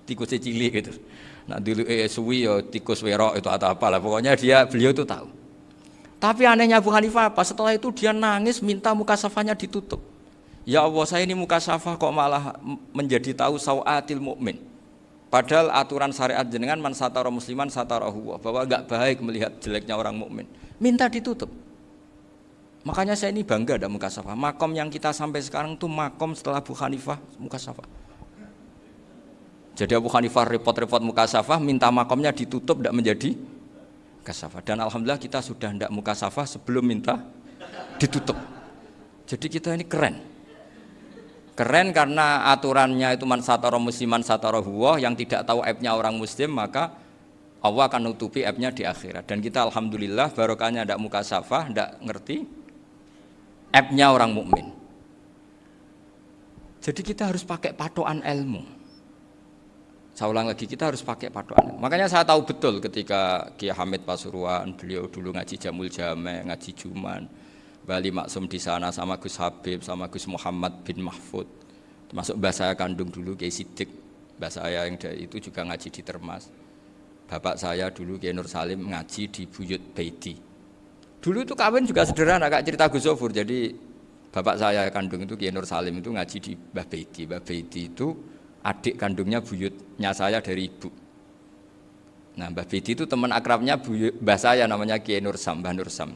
tikus cilik gitu. Nak dulu eh ya tikus werok itu atau apa lah. Pokoknya dia beliau itu tahu. Tapi anehnya Abu Hanifah apa? Setelah itu dia nangis minta muka safanya ditutup. Ya Allah saya ini muka safah kok malah menjadi tahu sawatil mukmin. Padahal aturan syariat jenengan man satara musliman satara huwa bahwa enggak baik melihat jeleknya orang mukmin minta ditutup. Makanya saya ini bangga ada muka safa. Makom yang kita sampai sekarang itu makom setelah Abu Hanifah muka safa. Jadi Abu Hanifah repot-repot muka safa, minta makomnya ditutup tidak menjadi muka safa. Dan Alhamdulillah kita sudah tidak muka safa sebelum minta ditutup. Jadi kita ini keren. Keren karena aturannya itu man satara musliman satara huwa yang tidak tahu aibnya orang muslim maka Allah akan nutupi aibnya di akhirat dan kita alhamdulillah barokahnya tidak muka safah tidak ngerti aibnya orang mukmin jadi kita harus pakai patokan ilmu saya ulang lagi kita harus pakai patokan makanya saya tahu betul ketika Kiai Hamid Pasuruan beliau dulu ngaji Jamul Jame ngaji Juman Bali Maksum di sana sama Gus Habib sama Gus Muhammad bin Mahfud termasuk bahasa saya kandung dulu Kiai Sidik bahasa saya yang itu juga ngaji di Termas Bapak saya dulu Kiai Nur Salim ngaji di Buyut Baiti. Dulu itu kawin juga sederhana, kak cerita Gus. Jadi bapak saya kandung itu Kiai Nur Salim itu ngaji di Mbah Baiti. Mbah Baiti itu adik kandungnya buyutnya saya dari ibu. Nah Mbah Baiti itu teman akrabnya buyut, mbah saya namanya Kiai Nur Sam, Mbah Nur Sam.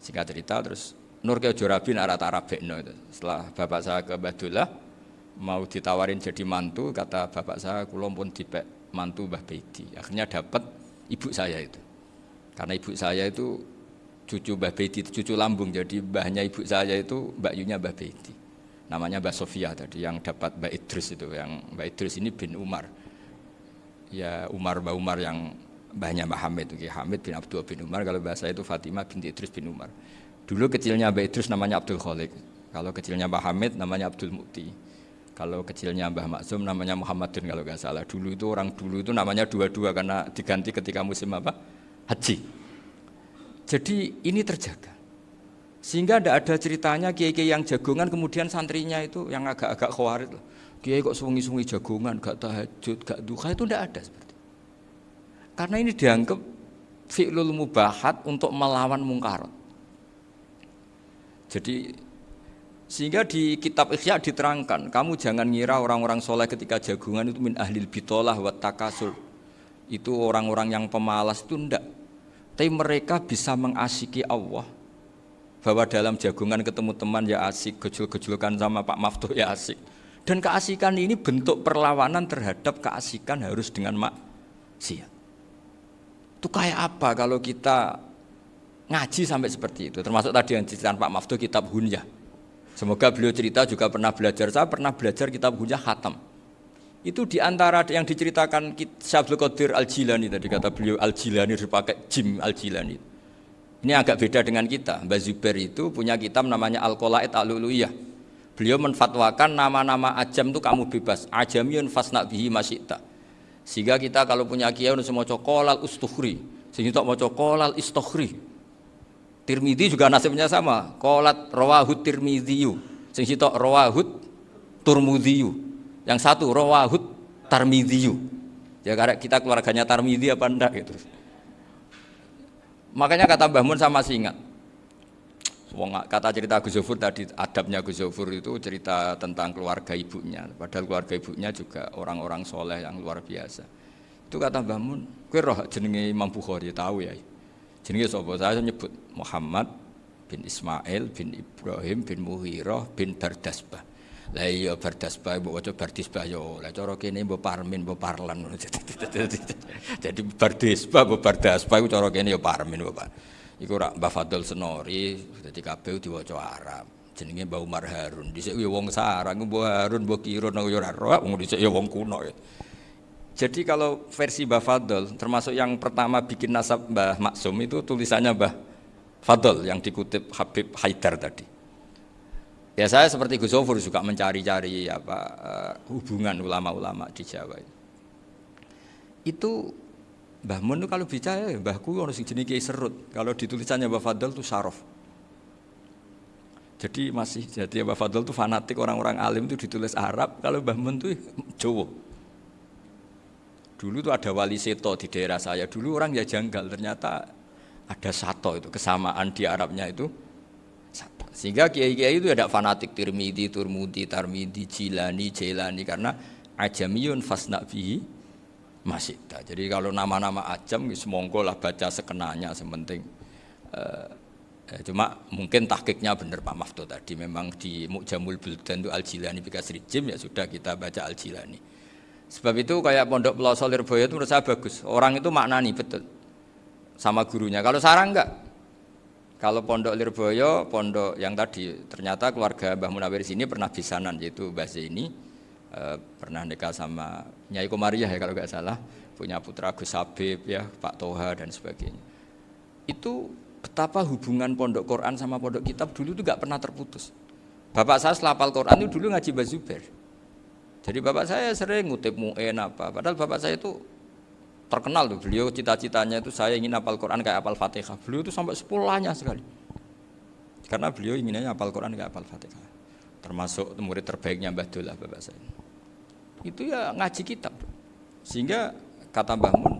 Singkat cerita terus Nur Kiai Jorabi arat Arab itu. Setelah bapak saya ke Badullah mau ditawarin jadi mantu, kata bapak saya kulon pun dipek mantu Mbah Bedi. Akhirnya dapat ibu saya itu. Karena ibu saya itu cucu Mbah Bedi, cucu lambung. Jadi mbahnya ibu saya itu Mbak Yunya Mbah Bedi. Namanya Mbak Sofia tadi yang dapat Mbak Idris itu. Yang Mbak Idris ini bin Umar. Ya Umar Mbak Umar yang mbahnya Mbak Hamid. Okay. Hamid bin Abdul bin Umar. Kalau bahasa itu Fatimah binti Idris bin Umar. Dulu kecilnya Mbak Idris namanya Abdul Khalik. Kalau kecilnya Mbak Hamid namanya Abdul Mukti. Kalau kecilnya Mbah Maksum namanya Muhammadun kalau nggak salah. Dulu itu orang dulu itu namanya dua-dua karena diganti ketika musim apa? Haji. Jadi ini terjaga. Sehingga tidak ada ceritanya kiai-kiai yang jagongan kemudian santrinya itu yang agak-agak khawarit. Kiai kok sungi-sungi jagongan, gak tahajud, gak duha itu tidak ada seperti itu. Karena ini dianggap fi'lul mubahat untuk melawan mungkarat. Jadi sehingga di kitab Ikhya diterangkan, kamu jangan ngira orang-orang soleh ketika jagungan itu min ahlil bitolah wa takasul. Itu orang-orang yang pemalas itu enggak. Tapi mereka bisa mengasiki Allah. Bahwa dalam jagungan ketemu teman ya asik, gejul-gejulkan sama Pak Maftuh ya asik. Dan keasikan ini bentuk perlawanan terhadap keasikan harus dengan maksiat. Itu kayak apa kalau kita ngaji sampai seperti itu. Termasuk tadi yang diceritakan Pak Maftu kitab Hunyah. Semoga beliau cerita juga pernah belajar. Saya pernah belajar kitab Hunyah khatam. Itu di antara yang diceritakan Syabdul Qadir Al-Jilani tadi kata beliau Al-Jilani dipakai Jim Al-Jilani. Ini agak beda dengan kita. Mbak Zubair itu punya kitab namanya Al-Qolaid Al-Luluyah. Beliau menfatwakan nama-nama ajam itu kamu bebas. Ajamiyun fasna bihi masyikta. Sehingga kita kalau punya kiai semua cokolal ustukhri. Sehingga mau cokolal istukhri Tirmidzi juga nasibnya sama. Kolat rawahut Tirmidziyu. Sing sitok rawahut Turmudziyu. Yang satu rawahut Tarmidziyu. Ya karena kita keluarganya Tarmidzi apa enggak gitu. Makanya kata Mbah Mun sama masih ingat. kata cerita Gus Zofur tadi adabnya Gus Zofur itu cerita tentang keluarga ibunya. Padahal keluarga ibunya juga orang-orang soleh yang luar biasa. Itu kata Mbah Mun, kue roh jenenge Imam Bukhari tahu ya. Jenenge sapa? Saya nyebut Muhammad bin Ismail bin Ibrahim bin Muhirah bin Bardasbah. Lah iya Bardasbah mbok waca Bardisbah yo. Lah cara kene mbok Parmin mbok Parlan. Jadi Bardisbah mbok Bardasbah iku cara kene yo Parmin mbok. Iku rak Mbah Fadl Senori dadi kabeh diwaca Arab. Jenenge Mbah Umar Harun. Dhisik yo wong sarang Mbah Harun mbah Kirun yo ora roh wong dhisik yo wong kuno ya. Jadi kalau versi Mbah Fadl, termasuk yang pertama bikin nasab Mbah Maksum itu tulisannya Mbah Fadl yang dikutip Habib Haidar tadi. Ya saya seperti Gus Zofur juga mencari-cari apa uh, hubungan ulama-ulama di Jawa. Itu Mbah Mun kalau bicara ya Mbahku harus jenis kiai serut. Kalau ditulisannya Mbah Fadl itu sarof. Jadi masih jadi Mbah Fadl itu fanatik orang-orang alim itu ditulis Arab, kalau Mbah Mun itu Jawa. Dulu tuh ada wali seto di daerah saya. Dulu orang ya janggal, ternyata ada sato itu kesamaan di Arabnya itu. Sehingga kiai-kiai itu ada fanatik Tirmidhi, Turmudi, Tarmidi, Jilani, Jelani karena ajamiyun fasna fihi masita. Jadi kalau nama-nama ajam semonggo lah baca sekenanya sementing uh, cuma mungkin tahkiknya benar Pak Mafto tadi memang di Mujamul Buldan itu Al Jilani Bikasri Jim ya sudah kita baca Al Jilani. Sebab itu kayak pondok Peloso Lirboyo itu menurut saya bagus. Orang itu maknani betul sama gurunya. Kalau sarang enggak. Kalau pondok Lirboyo, pondok yang tadi ternyata keluarga Mbah Munawir sini pernah bisanan yaitu Mbah ini e, pernah nikah sama Nyai Komariah ya kalau nggak salah, punya putra Gus Habib ya, Pak Toha dan sebagainya. Itu betapa hubungan pondok Quran sama pondok kitab dulu itu nggak pernah terputus. Bapak saya selapal Quran itu dulu ngaji Mbah Zubair. Jadi bapak saya sering ngutip mu'en apa. Padahal bapak saya itu terkenal tuh. Beliau cita-citanya itu saya ingin hafal Quran kayak hafal Fatihah. Beliau itu sampai sepulahnya sekali. Karena beliau inginnya hafal Quran kayak hafal Fatihah. Termasuk murid terbaiknya Mbah Dullah bapak saya. Itu ya ngaji kitab. Sehingga kata Mbah Mun,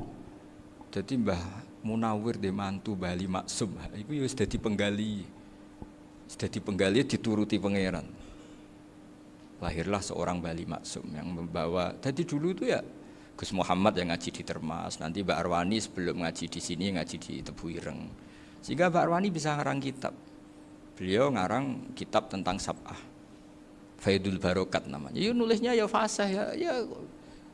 jadi Mbah Munawir di mantu Bali Maksum, itu ya sudah penggali. Sudah penggali dituruti pangeran lahirlah seorang Bali Maksum yang membawa. Tadi dulu itu ya Gus Muhammad yang ngaji di Termas, nanti Mbak Arwani sebelum ngaji di sini ngaji di Tebu Ireng. Sehingga Mbak Arwani bisa ngarang kitab. Beliau ngarang kitab tentang sabah. Faidul Barokat namanya. Ya nulisnya ya fasih ya, ya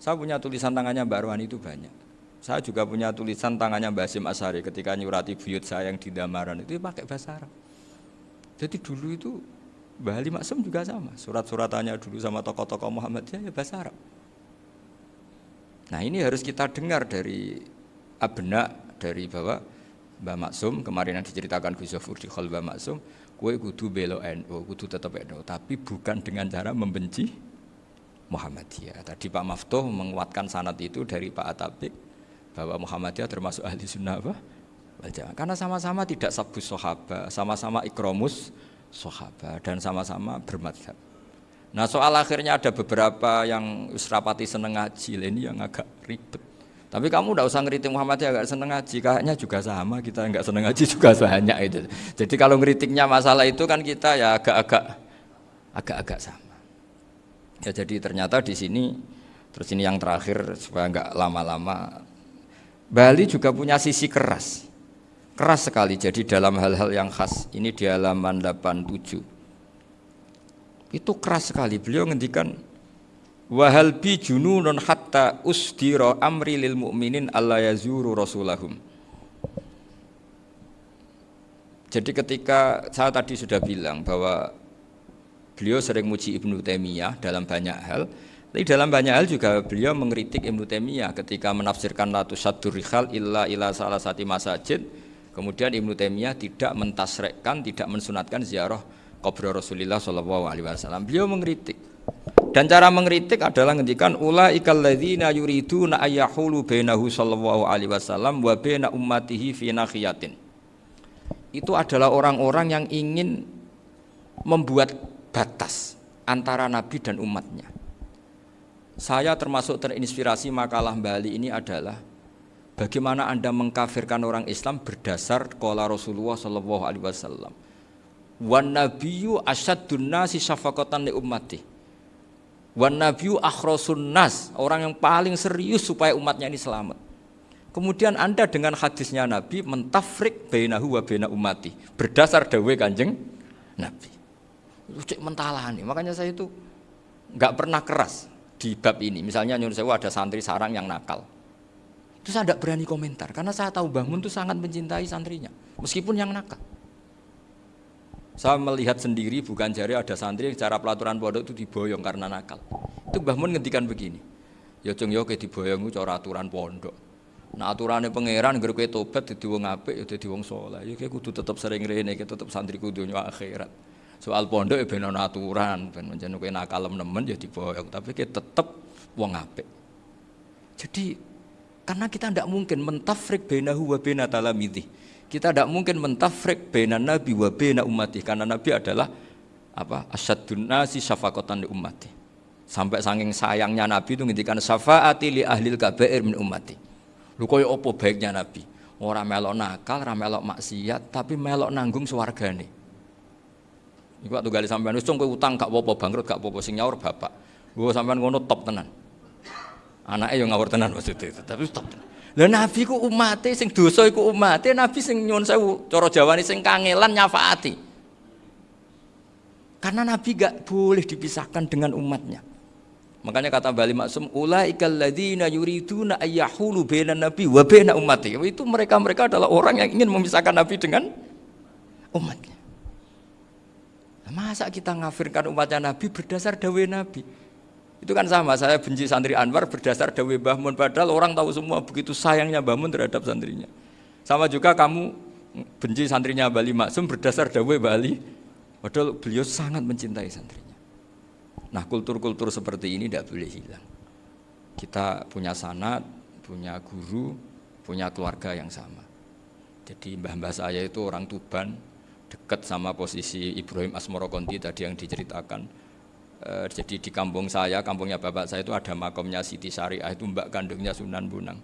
saya punya tulisan tangannya Mbak Arwani itu banyak. Saya juga punya tulisan tangannya Mbak Asim Asari ketika nyurati buyut saya yang di Damaran itu pakai bahasa Arab. Jadi dulu itu Mbah Ali Maksum juga sama. Surat-suratannya dulu sama tokoh-tokoh Muhammadiyah ya bahasa Arab. Nah ini harus kita dengar dari abna dari bahwa Mbah Maksum kemarin yang diceritakan Gus Zafur di Mbah Maksum, kue kudu belo NU, kudu tetap NU, tapi bukan dengan cara membenci Muhammadiyah. Tadi Pak Maftuh menguatkan sanat itu dari Pak Atabik bahwa Muhammadiyah termasuk ahli sunnah apa? Karena sama-sama tidak sabus sohaba, sama-sama ikromus sahabat dan sama-sama bermadhab. Nah soal akhirnya ada beberapa yang usrapati seneng ngaji ini yang agak ribet. Tapi kamu tidak usah ngeritik Muhammad ya agak seneng ngaji, kayaknya juga sama kita nggak seneng ngaji juga banyak itu. Jadi kalau ngeritiknya masalah itu kan kita ya agak-agak agak-agak sama. Ya jadi ternyata di sini terus ini yang terakhir supaya nggak lama-lama Bali juga punya sisi keras keras sekali jadi dalam hal-hal yang khas ini di halaman 87 itu keras sekali beliau ngendikan wahal bi jununun hatta usdira amri lil mu'minin alla yazuru rasulahum Jadi ketika saya tadi sudah bilang bahwa beliau sering muji Ibnu Taimiyah dalam banyak hal, tapi dalam banyak hal juga beliau mengkritik Ibnu Taimiyah ketika menafsirkan Latu Sadur Rihal illa ila salah satu masajid. Kemudian Ibnu Taimiyah tidak mentasrekkan, tidak mensunatkan ziarah kubur Rasulullah Shallallahu Alaihi Wasallam. Beliau mengkritik. Dan cara mengkritik adalah ngendikan ulaikal ladzina yuriduna ayyahulu bainahu sallallahu alaihi wasallam wa baina ummatihi fi nakhiyatin. Itu adalah orang-orang yang ingin membuat batas antara nabi dan umatnya. Saya termasuk terinspirasi makalah Bali ini adalah bagaimana Anda mengkafirkan orang Islam berdasar qala Rasulullah sallallahu alaihi wasallam. Wan nabiyyu asyaddun nasi syafaqatan li ummatihi Wan nabiyu akhrosun nas, orang yang paling serius supaya umatnya ini selamat. Kemudian Anda dengan hadisnya Nabi mentafrik bainahu wa baina umati berdasar dawe Kanjeng Nabi. Cek mentalani. Makanya saya itu nggak pernah keras di bab ini. Misalnya nyuruh saya ada santri sarang yang nakal. Itu saya tidak berani komentar karena saya tahu Bangun itu sangat mencintai santrinya meskipun yang nakal. Saya melihat sendiri bukan jari ada santri yang cara pelaturan pondok itu diboyong karena nakal. Itu Mbah Mun ngendikan begini. Ya cung yo ke diboyong cara aturan pondok. Nah aturannya pangeran ger kowe tobat dadi wong apik ya dadi wong saleh. Ya kowe kudu tetep sering rene, tetep santri kudu nyo akhirat. Soal pondok ya ben aturan, ben menjen kowe nakal nemen ya diboyong, tapi kowe tetep wong apik. Jadi karena kita tidak mungkin mentafrik bainahu wa baina talamidhi kita tidak mungkin mentafrik bena nabi wa bena umati karena nabi adalah apa asyadun nasi syafaqatan li umati sampai saking sayangnya nabi itu ngintikan syafaati li ahlil kabair min umati lu koyo opo baiknya nabi orang melok nakal orang melok maksiat tapi melok nanggung nih Iku waktu gali sampean wis kowe utang gak apa-apa bangkrut gak apa-apa sing nyaur bapak. Gua sampean ngono top tenan. Anaknya yang ngawur tenan maksudnya itu, tapi top tenan. Lah nabi ku umate sing dosa iku umate, nabi sing nyuwun sewu cara Jawane sing kangelan nyafaati. Karena nabi gak boleh dipisahkan dengan umatnya. Makanya kata Bali Maksum, ulaikal ladzina yuriduna ayyahulu bainan nabi wa baina ummati. Itu mereka-mereka adalah orang yang ingin memisahkan nabi dengan umatnya. Masa kita ngafirkan umatnya nabi berdasar dawe nabi? Itu kan sama, saya benci santri Anwar berdasar Dawe Bahmun, padahal orang tahu semua begitu sayangnya Bahmun terhadap santrinya. Sama juga kamu benci santrinya Bali Maksum berdasar Dawe Bali, padahal beliau sangat mencintai santrinya. Nah kultur-kultur seperti ini tidak boleh hilang. Kita punya sanat, punya guru, punya keluarga yang sama. Jadi mbah-mbah saya itu orang Tuban, dekat sama posisi Ibrahim Asmoro Konti tadi yang diceritakan Eh, jadi di kampung saya, kampungnya bapak saya itu ada makomnya Siti Syariah itu mbak kandungnya Sunan Bunang.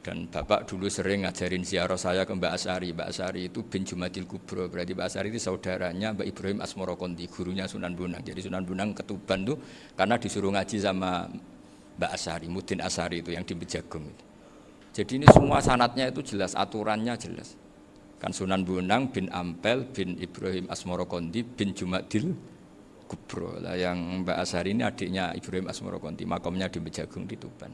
Dan bapak dulu sering ngajarin ziarah saya ke Mbak Asari. Mbak Asari itu bin Jumadil Kubro, berarti Mbak Asari itu saudaranya Mbak Ibrahim Asmoro Konti, gurunya Sunan Bunang. Jadi Sunan Bunang ketuban tuh karena disuruh ngaji sama Mbak Asari, Mudin Asari itu yang di Bejagung. Jadi ini semua sanatnya itu jelas, aturannya jelas. Kan Sunan Bunang bin Ampel bin Ibrahim Asmoro Konti bin Jumadil Kubro. Lah yang Mbak Asari ini adiknya Ibrahim Asmoro Konti makomnya di Bejagung di Tuban.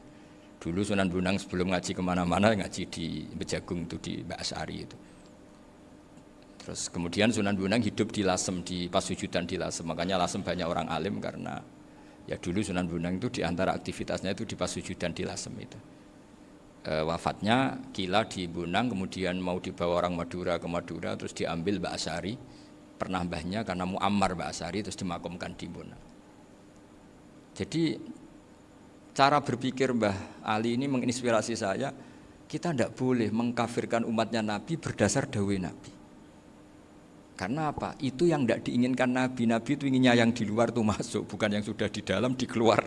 Dulu Sunan Bunang sebelum ngaji ke mana-mana ngaji di Bejagung itu di Mbak Asari itu. Terus kemudian Sunan Bunang hidup di Lasem di Pasujudan di Lasem. Makanya Lasem banyak orang alim karena ya dulu Sunan Bunang itu di antara aktivitasnya itu di Pasujudan di Lasem itu. E, wafatnya kila di Bunang kemudian mau dibawa orang Madura ke Madura terus diambil Mbak Asari pernah mbahnya karena Muammar Mbak Asari terus dimakamkan di Bona. Jadi cara berpikir Mbah Ali ini menginspirasi saya kita tidak boleh mengkafirkan umatnya Nabi berdasar dawe Nabi. Karena apa? Itu yang tidak diinginkan Nabi. Nabi itu inginnya yang di luar itu masuk, bukan yang sudah di dalam dikeluar,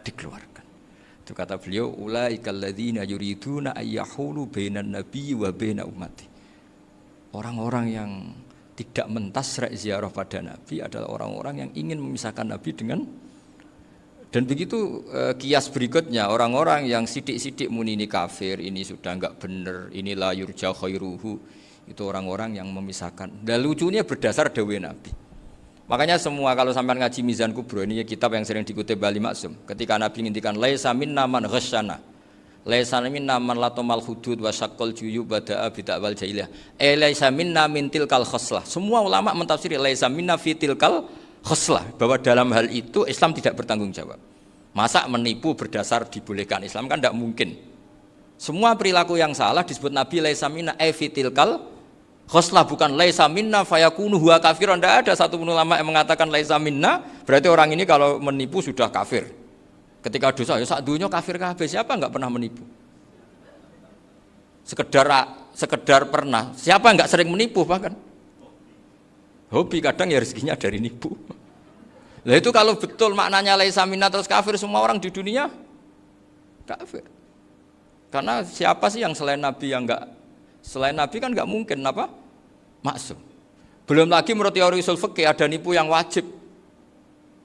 dikeluarkan. Itu kata beliau, ulaikal ladzina yuriduna ayyahulu bainan nabi wa ummati. Orang-orang yang tidak mentasrek ziarah pada Nabi adalah orang-orang yang ingin memisahkan Nabi dengan dan begitu eh, kias berikutnya orang-orang yang sidik-sidik muni ini kafir, ini sudah enggak benar, ini la yurja khairuhu itu orang-orang yang memisahkan. Dan lucunya berdasar dawe Nabi. Makanya semua kalau sampai ngaji Mizan Kubro ini kitab yang sering dikutip Bali Maksum. Ketika Nabi ngintikan laisa minna man ghasyana. Laisa minna man latomal hudud wa syaqqal juyub bada'a bidakwal jahiliyah. Eh laisa minna min tilkal khoslah. Semua ulama mentafsiri laisa minna fi tilkal khoslah bahwa dalam hal itu Islam tidak bertanggung jawab. Masa menipu berdasar dibolehkan Islam kan tidak mungkin. Semua perilaku yang salah disebut Nabi laisa minna e fi tilkal khoslah bukan laisa minna fayakunu huwa kafiran. Tidak ada satu ulama yang mengatakan laisa minna berarti orang ini kalau menipu sudah kafir. Ketika dosa ya saat dunia kafir kafir siapa nggak pernah menipu? Sekedar sekedar pernah. Siapa nggak sering menipu bahkan? Hobi kadang ya rezekinya dari nipu. Lah itu kalau betul maknanya laisa minna terus kafir semua orang di dunia kafir. Karena siapa sih yang selain Nabi yang nggak selain Nabi kan nggak mungkin apa? Maksum. Belum lagi menurut teori usul ada nipu yang wajib.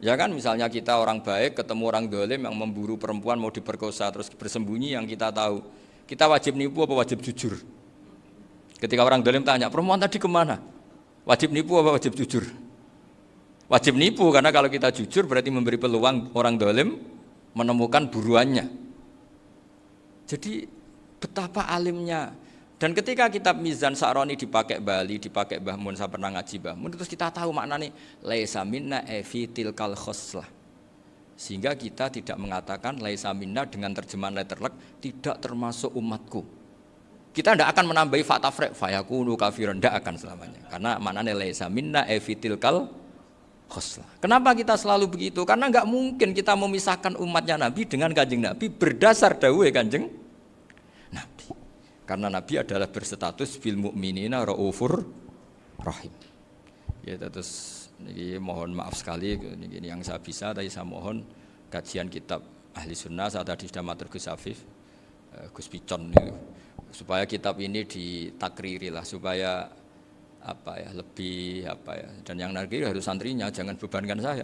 Ya kan misalnya kita orang baik ketemu orang dolim yang memburu perempuan mau diperkosa terus bersembunyi yang kita tahu. Kita wajib nipu apa wajib jujur? Ketika orang dolim tanya, perempuan tadi ke mana? Wajib nipu apa wajib jujur? Wajib nipu karena kalau kita jujur berarti memberi peluang orang dolim menemukan buruannya. Jadi betapa alimnya dan ketika kitab Mizan Sa'roni dipakai Bali, dipakai Mbah Mun, saya pernah ngaji Mbah terus kita tahu maknanya laisa minna evi tilkal khoslah. Sehingga kita tidak mengatakan laisa minna dengan terjemahan letterlek tidak termasuk umatku. Kita tidak akan menambahi fakta frek fayakunu kafiran, tidak akan selamanya. Karena maknanya laisa minna evi tilkal khoslah. Kenapa kita selalu begitu? Karena nggak mungkin kita memisahkan umatnya Nabi dengan kanjeng Nabi berdasar dawuh kanjeng karena Nabi adalah berstatus bil mukminina raufur rahim. Ya terus ini mohon maaf sekali ini, yang saya bisa tapi saya mohon kajian kitab ahli sunnah saat tadi sudah matur Gus Afif uh, Gus Picon supaya kitab ini ditakriri lah supaya apa ya lebih apa ya dan yang nanti harus santrinya jangan bebankan saya.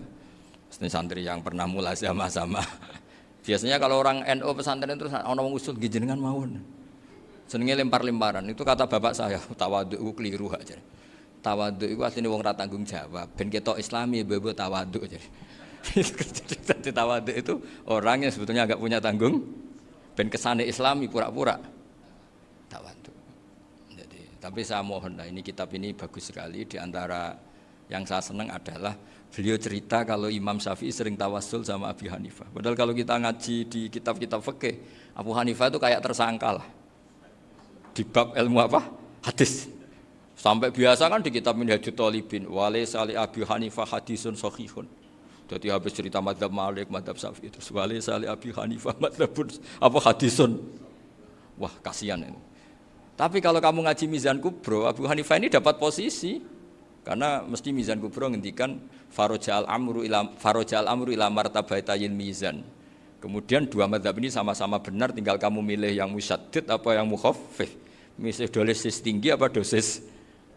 Ini santri yang pernah mulai sama-sama. Biasanya kalau orang NU pesantren terus orang usul gijengan mawon Senengnya lempar-lemparan. Itu kata bapak saya, tawaduk itu keliru aja. Tawaduk itu aslinya wong tanggung jawab. Ben kita Islami bebo tawaduk jadi. Jadi tawaduk itu orang yang sebetulnya agak punya tanggung. Ben kesane Islami pura-pura tawaduk. Jadi, tapi saya mohon lah ini kitab ini bagus sekali. Di antara yang saya senang adalah beliau cerita kalau Imam Syafi'i sering tawasul sama Abi Hanifah. Padahal kalau kita ngaji di kitab-kitab fikih, Abu Hanifah itu kayak tersangka lah di bab ilmu apa? Hadis. Sampai biasa kan di kitab Minhajul Talibin, wale sali Abi Hanifah hadisun sahihun. Jadi habis cerita madhab Malik, madhab Syafi'i itu wale sali Abi Hanifah madhabun apa hadisun. Wah kasihan ini. Tapi kalau kamu ngaji Mizan Kubro, Abu Hanifah ini dapat posisi karena mesti Mizan Kubro ngendikan farojal amru ilam farojal amru ilam martabatayil mizan. Kemudian dua madhab ini sama-sama benar, tinggal kamu milih yang musyadid apa yang mukhaffif misalnya dosis tinggi apa dosis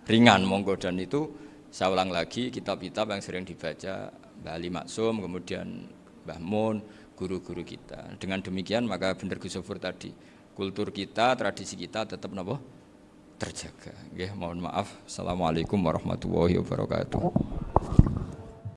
ringan? Monggo. Dan itu saya ulang lagi kitab-kitab yang sering dibaca Mbah Ali Maksum kemudian Mbah Mun guru-guru kita. Dengan demikian maka benar Gus tadi kultur kita tradisi kita tetap nopo terjaga. Oke, mohon maaf. Assalamualaikum warahmatullahi wabarakatuh